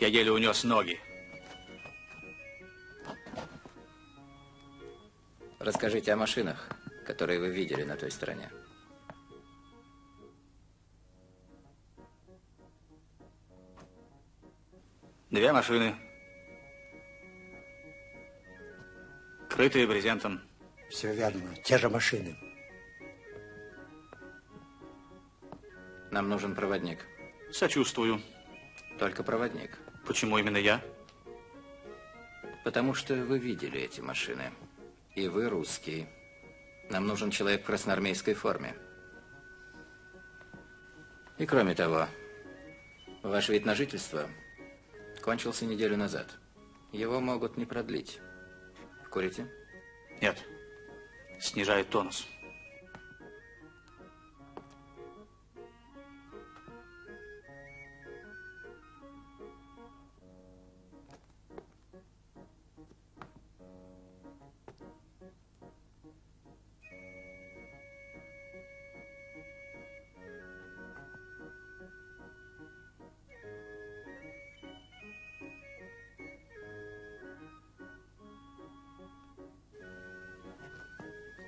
я еле унес ноги. Расскажите о машинах, которые вы видели на той стороне. Две машины. Крытые брезентом. Все верно, те же машины. Нам нужен проводник. Сочувствую. Только проводник. Почему именно я? Потому что вы видели эти машины. И вы русский. Нам нужен человек в красноармейской форме. И кроме того, ваш вид на жительство кончился неделю назад. Его могут не продлить. Курите? Нет. Снижает тонус.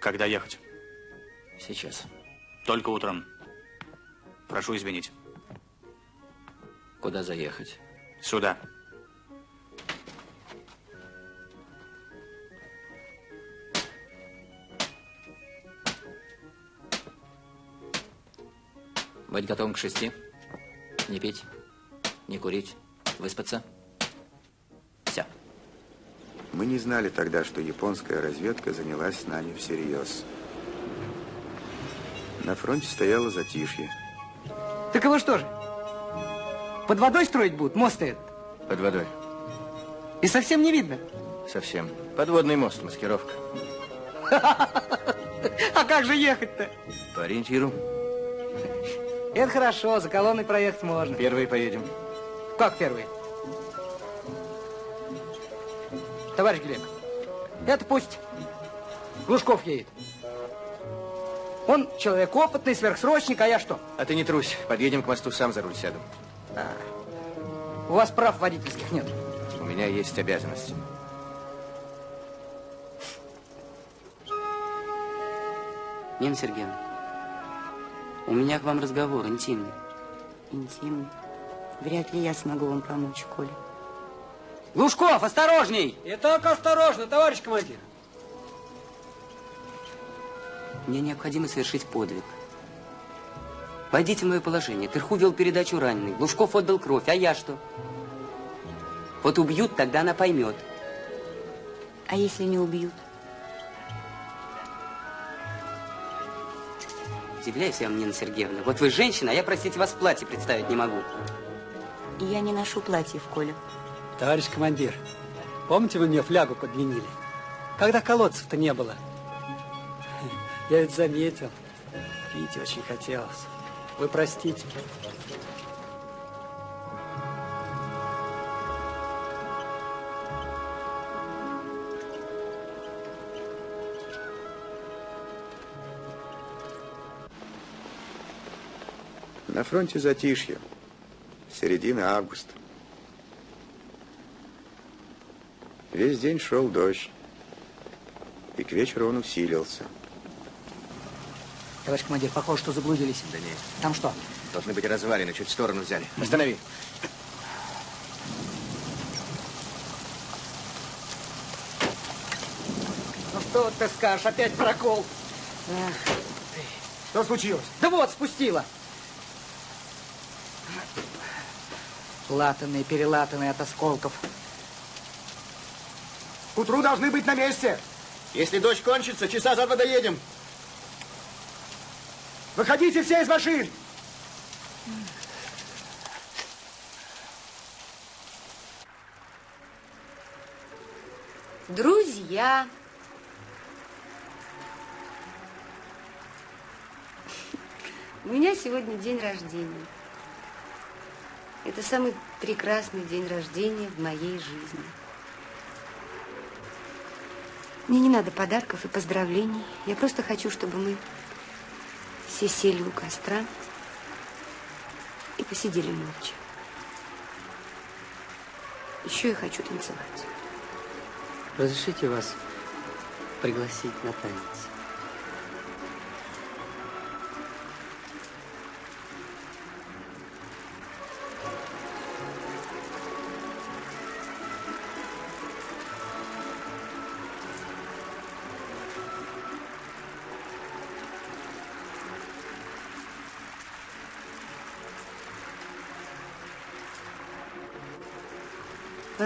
Когда ехать? Сейчас. Только утром. Прошу извинить. Куда заехать? Сюда. Быть готовым к шести. Не пить, не курить, выспаться. Мы не знали тогда, что японская разведка занялась с нами всерьез. На фронте стояло затишье. Так его что же? Под водой строить будут? Мост этот? Под водой. И совсем не видно? Совсем. Подводный мост, маскировка. А как же ехать-то? По ориентиру. Это хорошо, за колонной проехать можно. Первые поедем. Как первые? Товарищ Глеб, это пусть Глушков едет. Он человек опытный, сверхсрочник, а я что? А ты не трусь. Подъедем к мосту, сам за руль сяду. А, у вас прав водительских нет. У меня есть обязанности. Нина Сергеевна, у меня к вам разговор интимный. Интимный. Вряд ли я смогу вам помочь, Коля. Глушков, осторожней! И так осторожно, товарищ командир. Мне необходимо совершить подвиг. Войдите в мое положение. Тырху вел передачу раненый. Глушков отдал кровь. А я что? Вот убьют, тогда она поймет. А если не убьют? Удивляюсь я вам, Нина Сергеевна. Вот вы женщина, а я, простите, вас в платье представить не могу. Я не ношу платьев, Коля. Товарищ командир, помните, вы мне флягу подменили? Когда колодцев-то не было. Я ведь заметил. Пить очень хотелось. Вы простите. На фронте затишье. Середина августа. Весь день шел дождь. И к вечеру он усилился. Товарищ командир, похоже, что заблудились. Да нет. Там что? Должны быть развалины, чуть в сторону взяли. Останови. Ну что ты скажешь, опять прокол. Ах, Что случилось? Да вот, спустила. Латанные, перелатанные от осколков. К утру должны быть на месте. Если дождь кончится, часа за два доедем. Выходите все из машин. Друзья. У меня сегодня день рождения. Это самый прекрасный день рождения в моей жизни. Мне не надо подарков и поздравлений. Я просто хочу, чтобы мы все сели у костра и посидели молча. Еще я хочу танцевать. Разрешите вас пригласить на танец?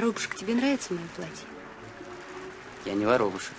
Воробушек, тебе нравится мое платье? Я не воробушек.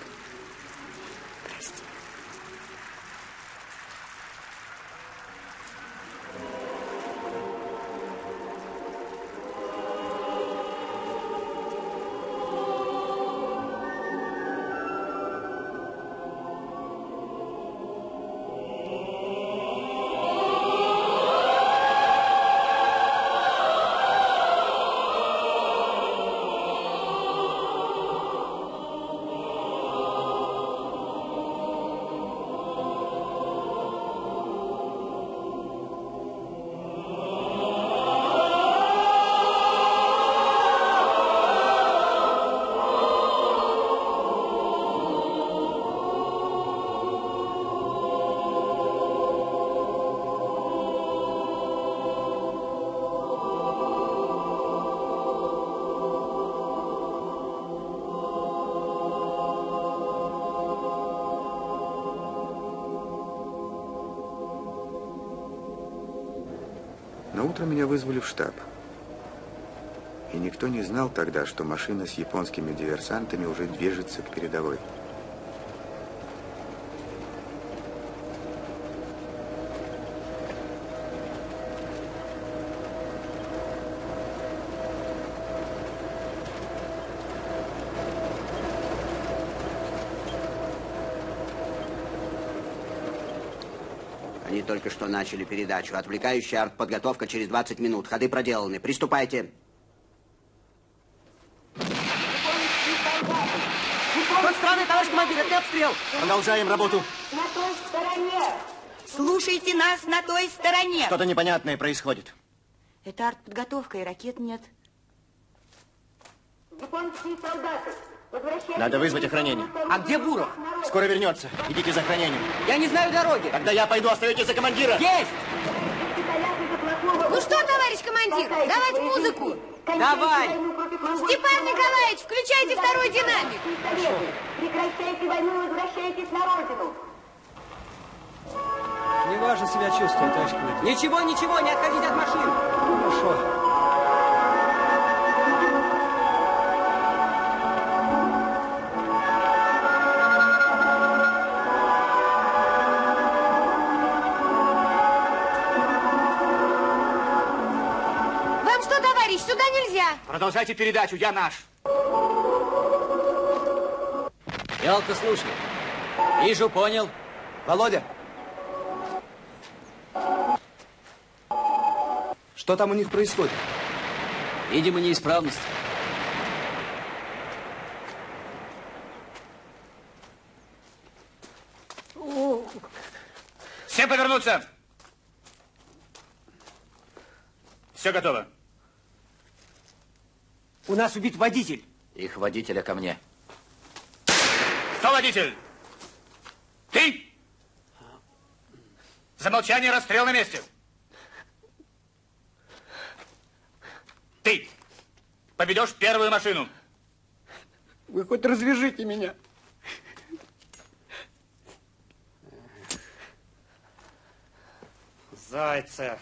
Тогда, что машина с японскими диверсантами уже движется к передовой. Они только что начали передачу. Отвлекающая артподготовка через 20 минут. Ходы проделаны. Приступайте. Командир, это обстрел. Продолжаем работу. На той стороне. Слушайте нас на той стороне. Что-то непонятное происходит. Это артподготовка, и ракет нет. Японские солдаты. Надо вызвать охранение. А где Буров? Скоро вернется. Идите за охранением. Я не знаю дороги. Тогда я пойду, остаетесь за командира. Есть! Ну что, товарищ командир, давать музыку. Давай! Степан Николаевич, включайте второй динамик. Прекращайте войну и возвращайтесь на родину. Неважно себя чувствует, товарищ командир. Ничего, ничего, не отходите от машин. Хорошо. Продолжайте передачу, я наш. Ялка, слушай. Вижу, понял. Володя. Что там у них происходит? Видимо, неисправность. Все повернуться. Все готово. У нас убит водитель. Их водителя ко мне. Кто водитель? Ты? За молчание расстрел на месте. Ты поведешь первую машину. Вы хоть развяжите меня. Зайцев.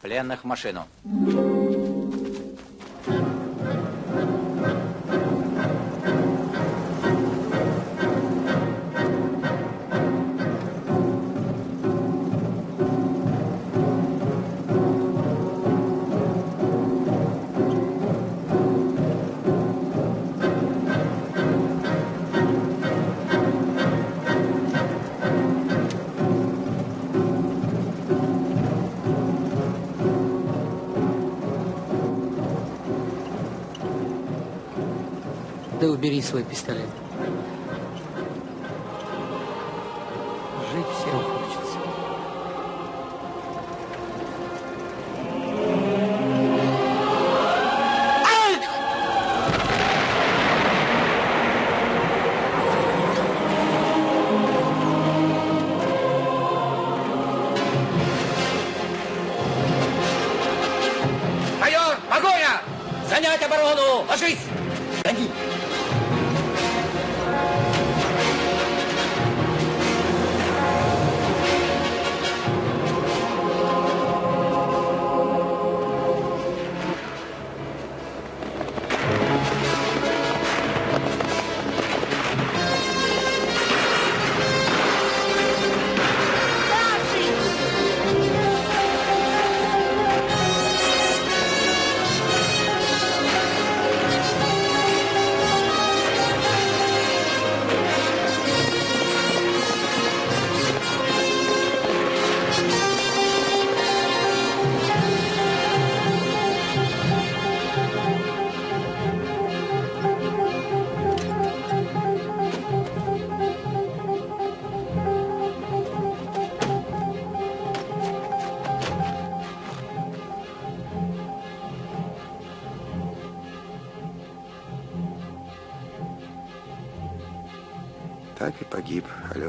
Пленных в машину. Убери свой пистолет.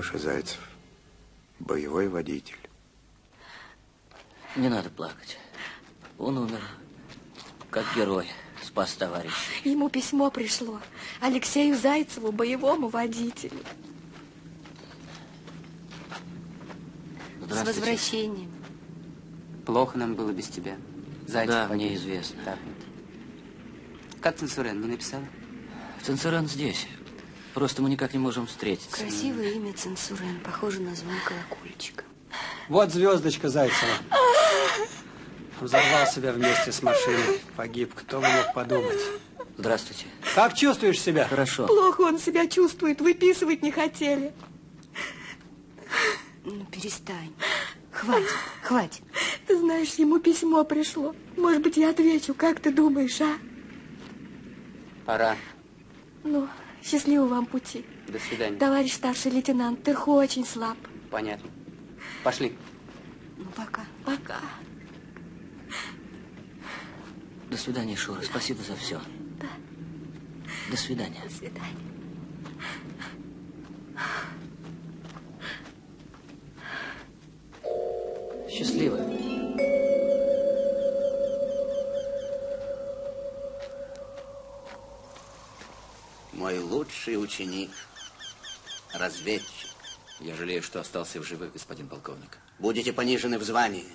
Алеша Зайцев, боевой водитель. Не надо плакать. Он умер, как герой, спас товарища. Ему письмо пришло. Алексею Зайцеву, боевому водителю. С возвращением. Плохо нам было без тебя. Зайцев Да, погиб. мне известно. Так. Как Ценсурен, не написала? Ценцуран здесь. Просто мы никак не можем встретиться. Красивое имя Ценсурен, похоже на звон колокольчика. Вот звездочка Зайцева. Взорвал себя вместе с машиной. Погиб. Кто бы мог подумать. Здравствуйте. Как чувствуешь себя? Хорошо. Плохо он себя чувствует, выписывать не хотели. Ну, перестань. Хватит, хватит. Ты знаешь, ему письмо пришло. Может быть, я отвечу, как ты думаешь, а? Пора. Ну, счастливого вам пути. До свидания. Товарищ старший лейтенант, ты очень слаб. Понятно. Пошли. Ну, пока. Пока. До свидания, Шура. Спасибо за все. Да. До свидания. До свидания. Счастливо. Мой лучший ученик, разведчик. Я жалею, что остался в живых, господин полковник. Будете понижены в звании.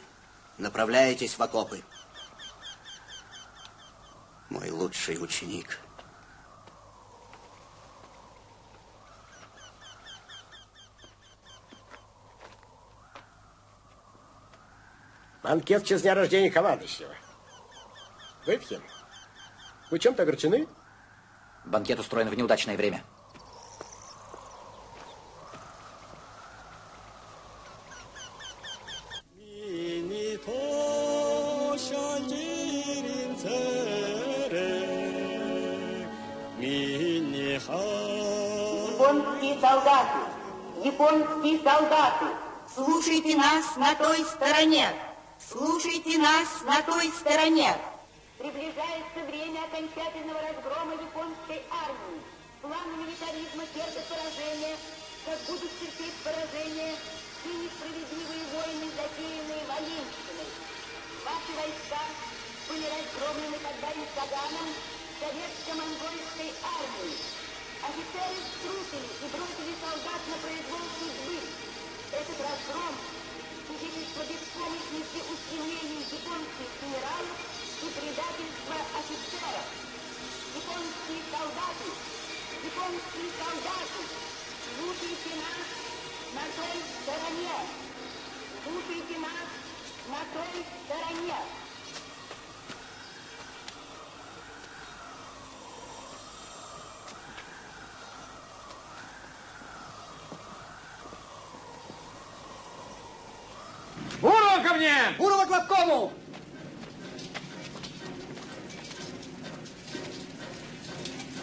Направляетесь в окопы. Мой лучший ученик. Банкет в честь дня рождения командующего. Выпьем. Вы чем-то огорчены? Банкет устроен в неудачное время. Японские солдаты, японские солдаты, слушайте нас на той стороне. Слушайте нас на той стороне. Приближается время окончательного разгрома японской армии. План милитаризма терпит поражение, как будут терпеть поражение и несправедливые войны, затеянные Валенщиной. Ваши войска были разгромлены когда-нибудь Саганом советско-монгольской армии. Офицеры струсили и бросили солдат на произвол судьбы. Этот разгром свидетельство беспомощности устремлений японских генералов и предательства офицеров. Японские солдаты, японские солдаты, слушайте нас на той стороне. Слушайте нас на той стороне. Ко мне! Бурова к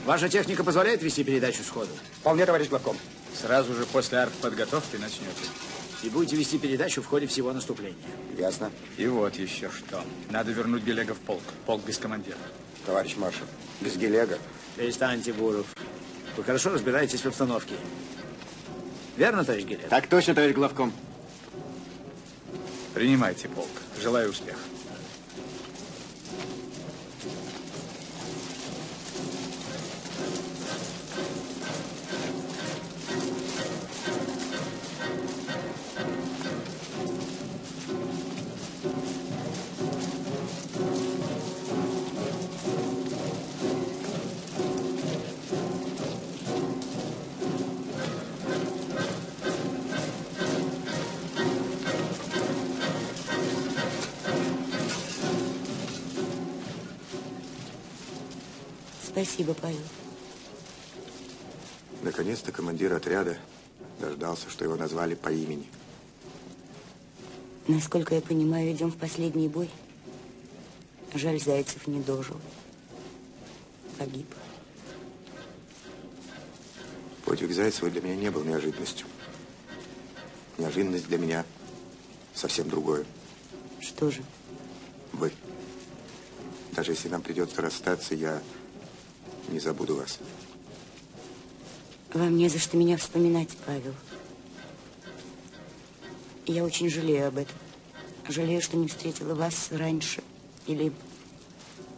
Ваша техника позволяет вести передачу сходу? Вполне, товарищ главком. Сразу же после артподготовки начнете. И будете вести передачу в ходе всего наступления. Ясно. И вот еще что. Надо вернуть Гелега в полк. Полк без командира. Товарищ маршал, без Гелега. Перестаньте, Буров. Вы хорошо разбираетесь в обстановке. Верно, товарищ Гелег? Так точно, товарищ главком. Принимайте полк. Желаю успеха. Спасибо, Павел. Наконец-то командир отряда дождался, что его назвали по имени. Насколько я понимаю, идем в последний бой. Жаль, Зайцев не дожил. Погиб. Подвиг Зайцева для меня не был неожиданностью. Неожиданность для меня совсем другое. Что же? Вы. Даже если нам придется расстаться, я не забуду вас. Вам не за что меня вспоминать, Павел. Я очень жалею об этом. Жалею, что не встретила вас раньше. Или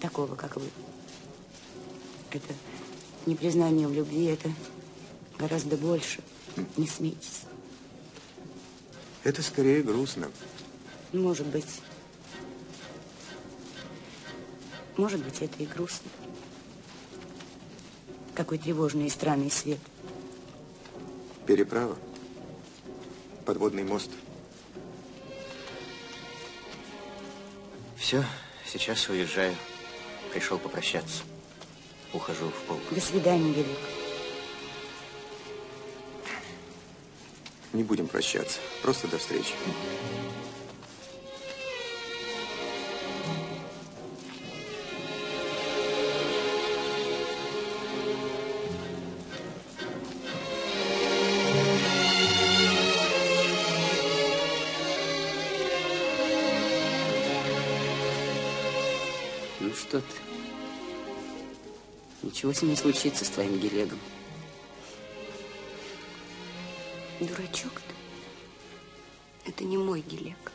такого, как вы. Это не признание в любви, это гораздо больше. Не смейтесь. Это скорее грустно. Может быть. Может быть, это и грустно. Какой тревожный и странный свет. Переправа. Подводный мост. Все, сейчас уезжаю. Пришел попрощаться. Ухожу в полк. До свидания, Велик. Не будем прощаться. Просто до встречи. Ну что ты? Ничего с ним не случится, с твоим Гелегом. Дурачок ты. Это не мой Гелек.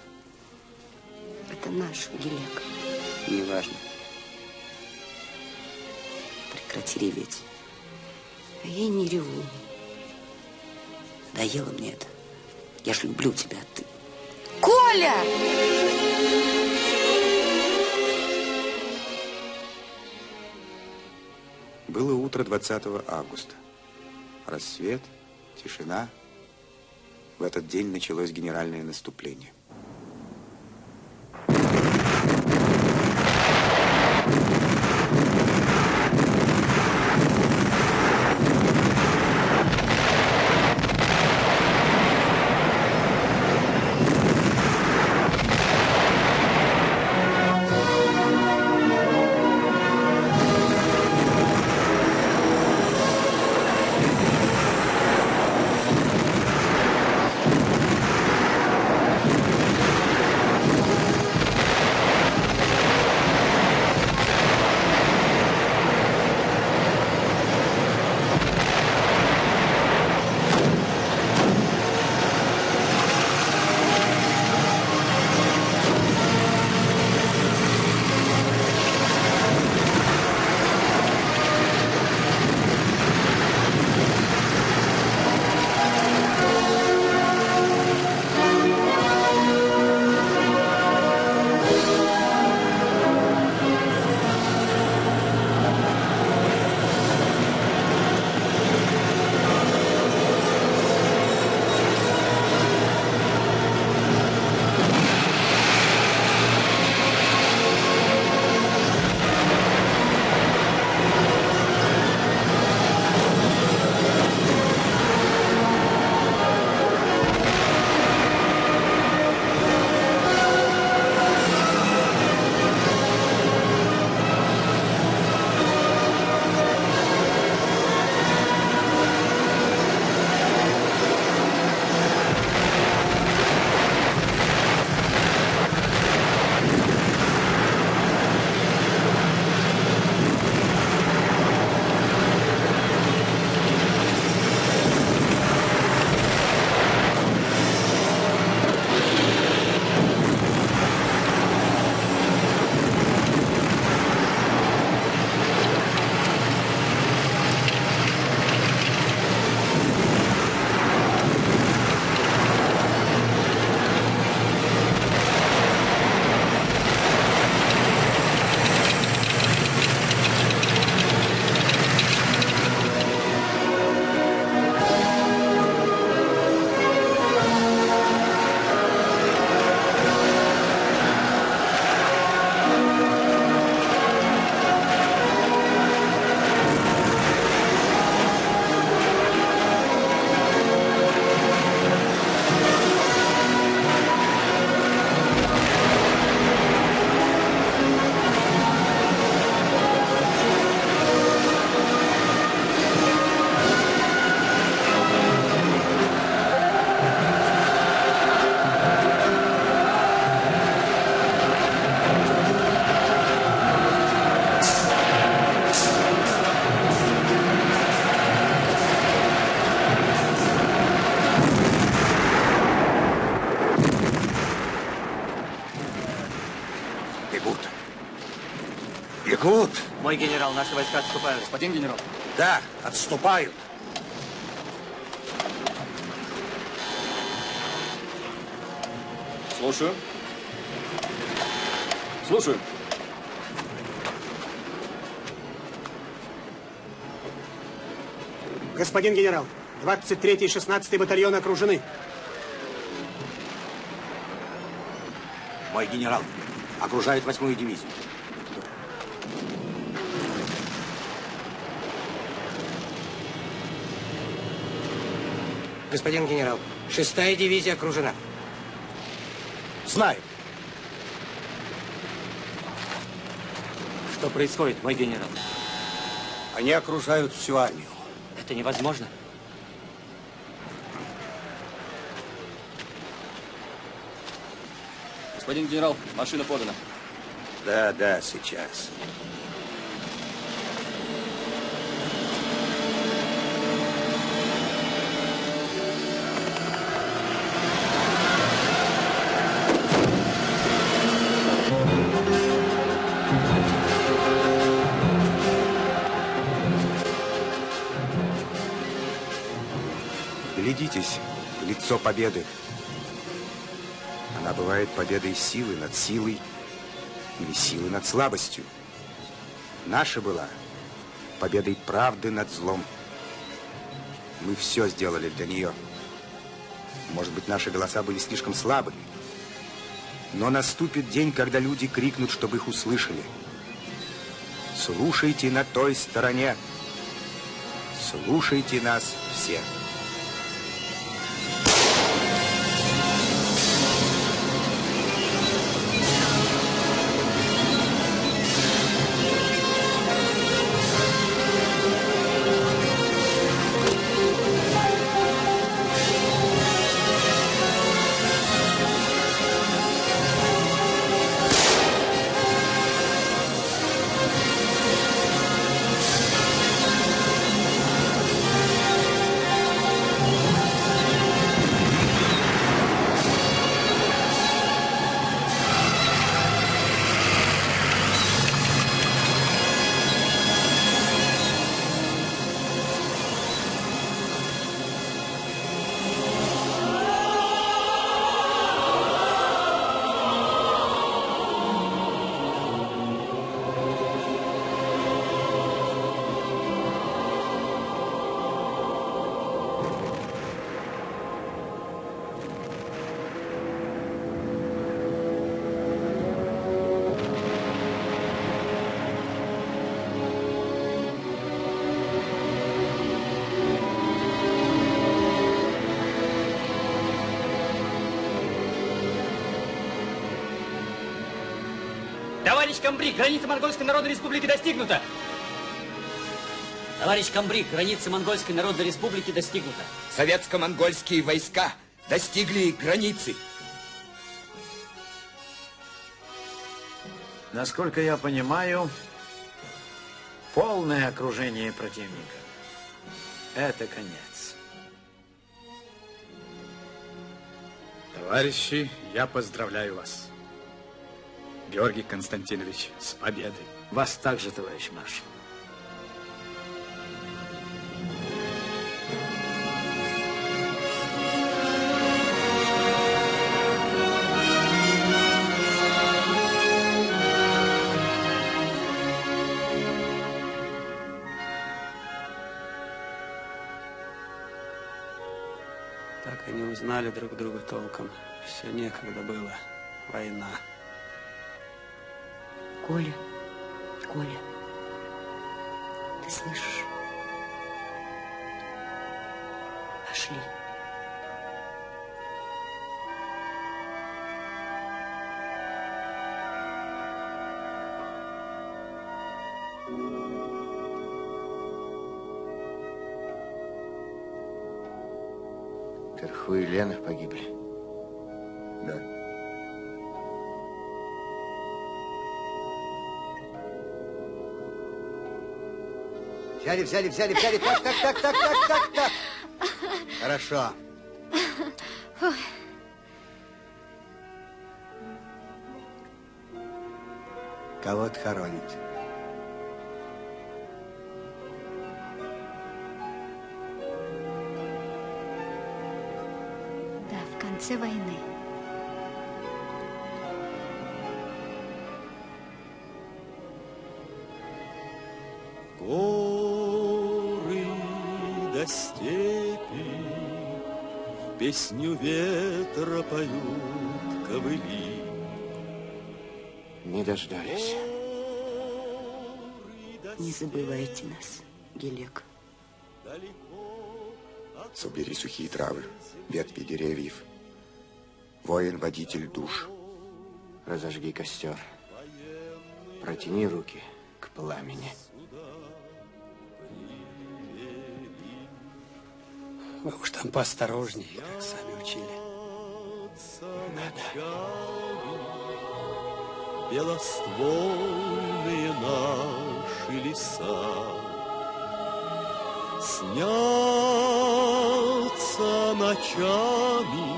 Это наш Гелек. Неважно. Прекрати реветь. А я и не реву. Надоело мне это. Я же люблю тебя, а ты... Коля! Было утро 20 августа. Рассвет, тишина. В этот день началось генеральное наступление. Мой генерал, наши войска отступают. Господин генерал. Да, отступают. Слушаю. Слушаю. Господин генерал, 23 и 16 батальоны окружены. Мой генерал, окружают восьмую дивизию. Господин генерал, шестая дивизия окружена. Знаю. Что происходит, мой генерал? Они окружают всю армию. Это невозможно. Господин генерал, машина подана. Да, да, сейчас. Глядитесь в лицо победы. Она бывает победой силы над силой или силы над слабостью. Наша была победой правды над злом. Мы все сделали для нее. Может быть, наши голоса были слишком слабыми. Но наступит день, когда люди крикнут, чтобы их услышали. Слушайте на той стороне. Слушайте нас все. Граница Монгольской Народной Республики достигнута. Товарищ Камбрик, граница Монгольской Народной Республики достигнута. Советско-монгольские войска достигли границы. Насколько я понимаю, полное окружение противника. Это конец. Товарищи, я поздравляю вас. Георгий Константинович, с победой. Вас также, товарищ маршал. Так и узнали друг друга толком. Все некогда было. Война. Коля, Коля, ты слышишь? Пошли. Терху и Лена погибли. Взяли, взяли, взяли, взяли. Так, так, так, так, так, так, так. Хорошо. Кого-то хоронить. Да, в конце войны. Песню ветра поют ковыли. Не дождались. Не забывайте нас, Гелек. Собери сухие травы, ветви деревьев. Воин, водитель душ. Разожги костер. Протяни руки к пламени. Там поосторожнее, как сами учили. Белоствольные наши леса Снятся ночами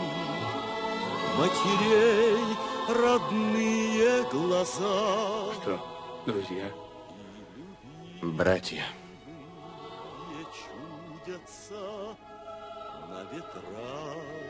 Матерей родные глаза Что, друзья? Братья. Гор.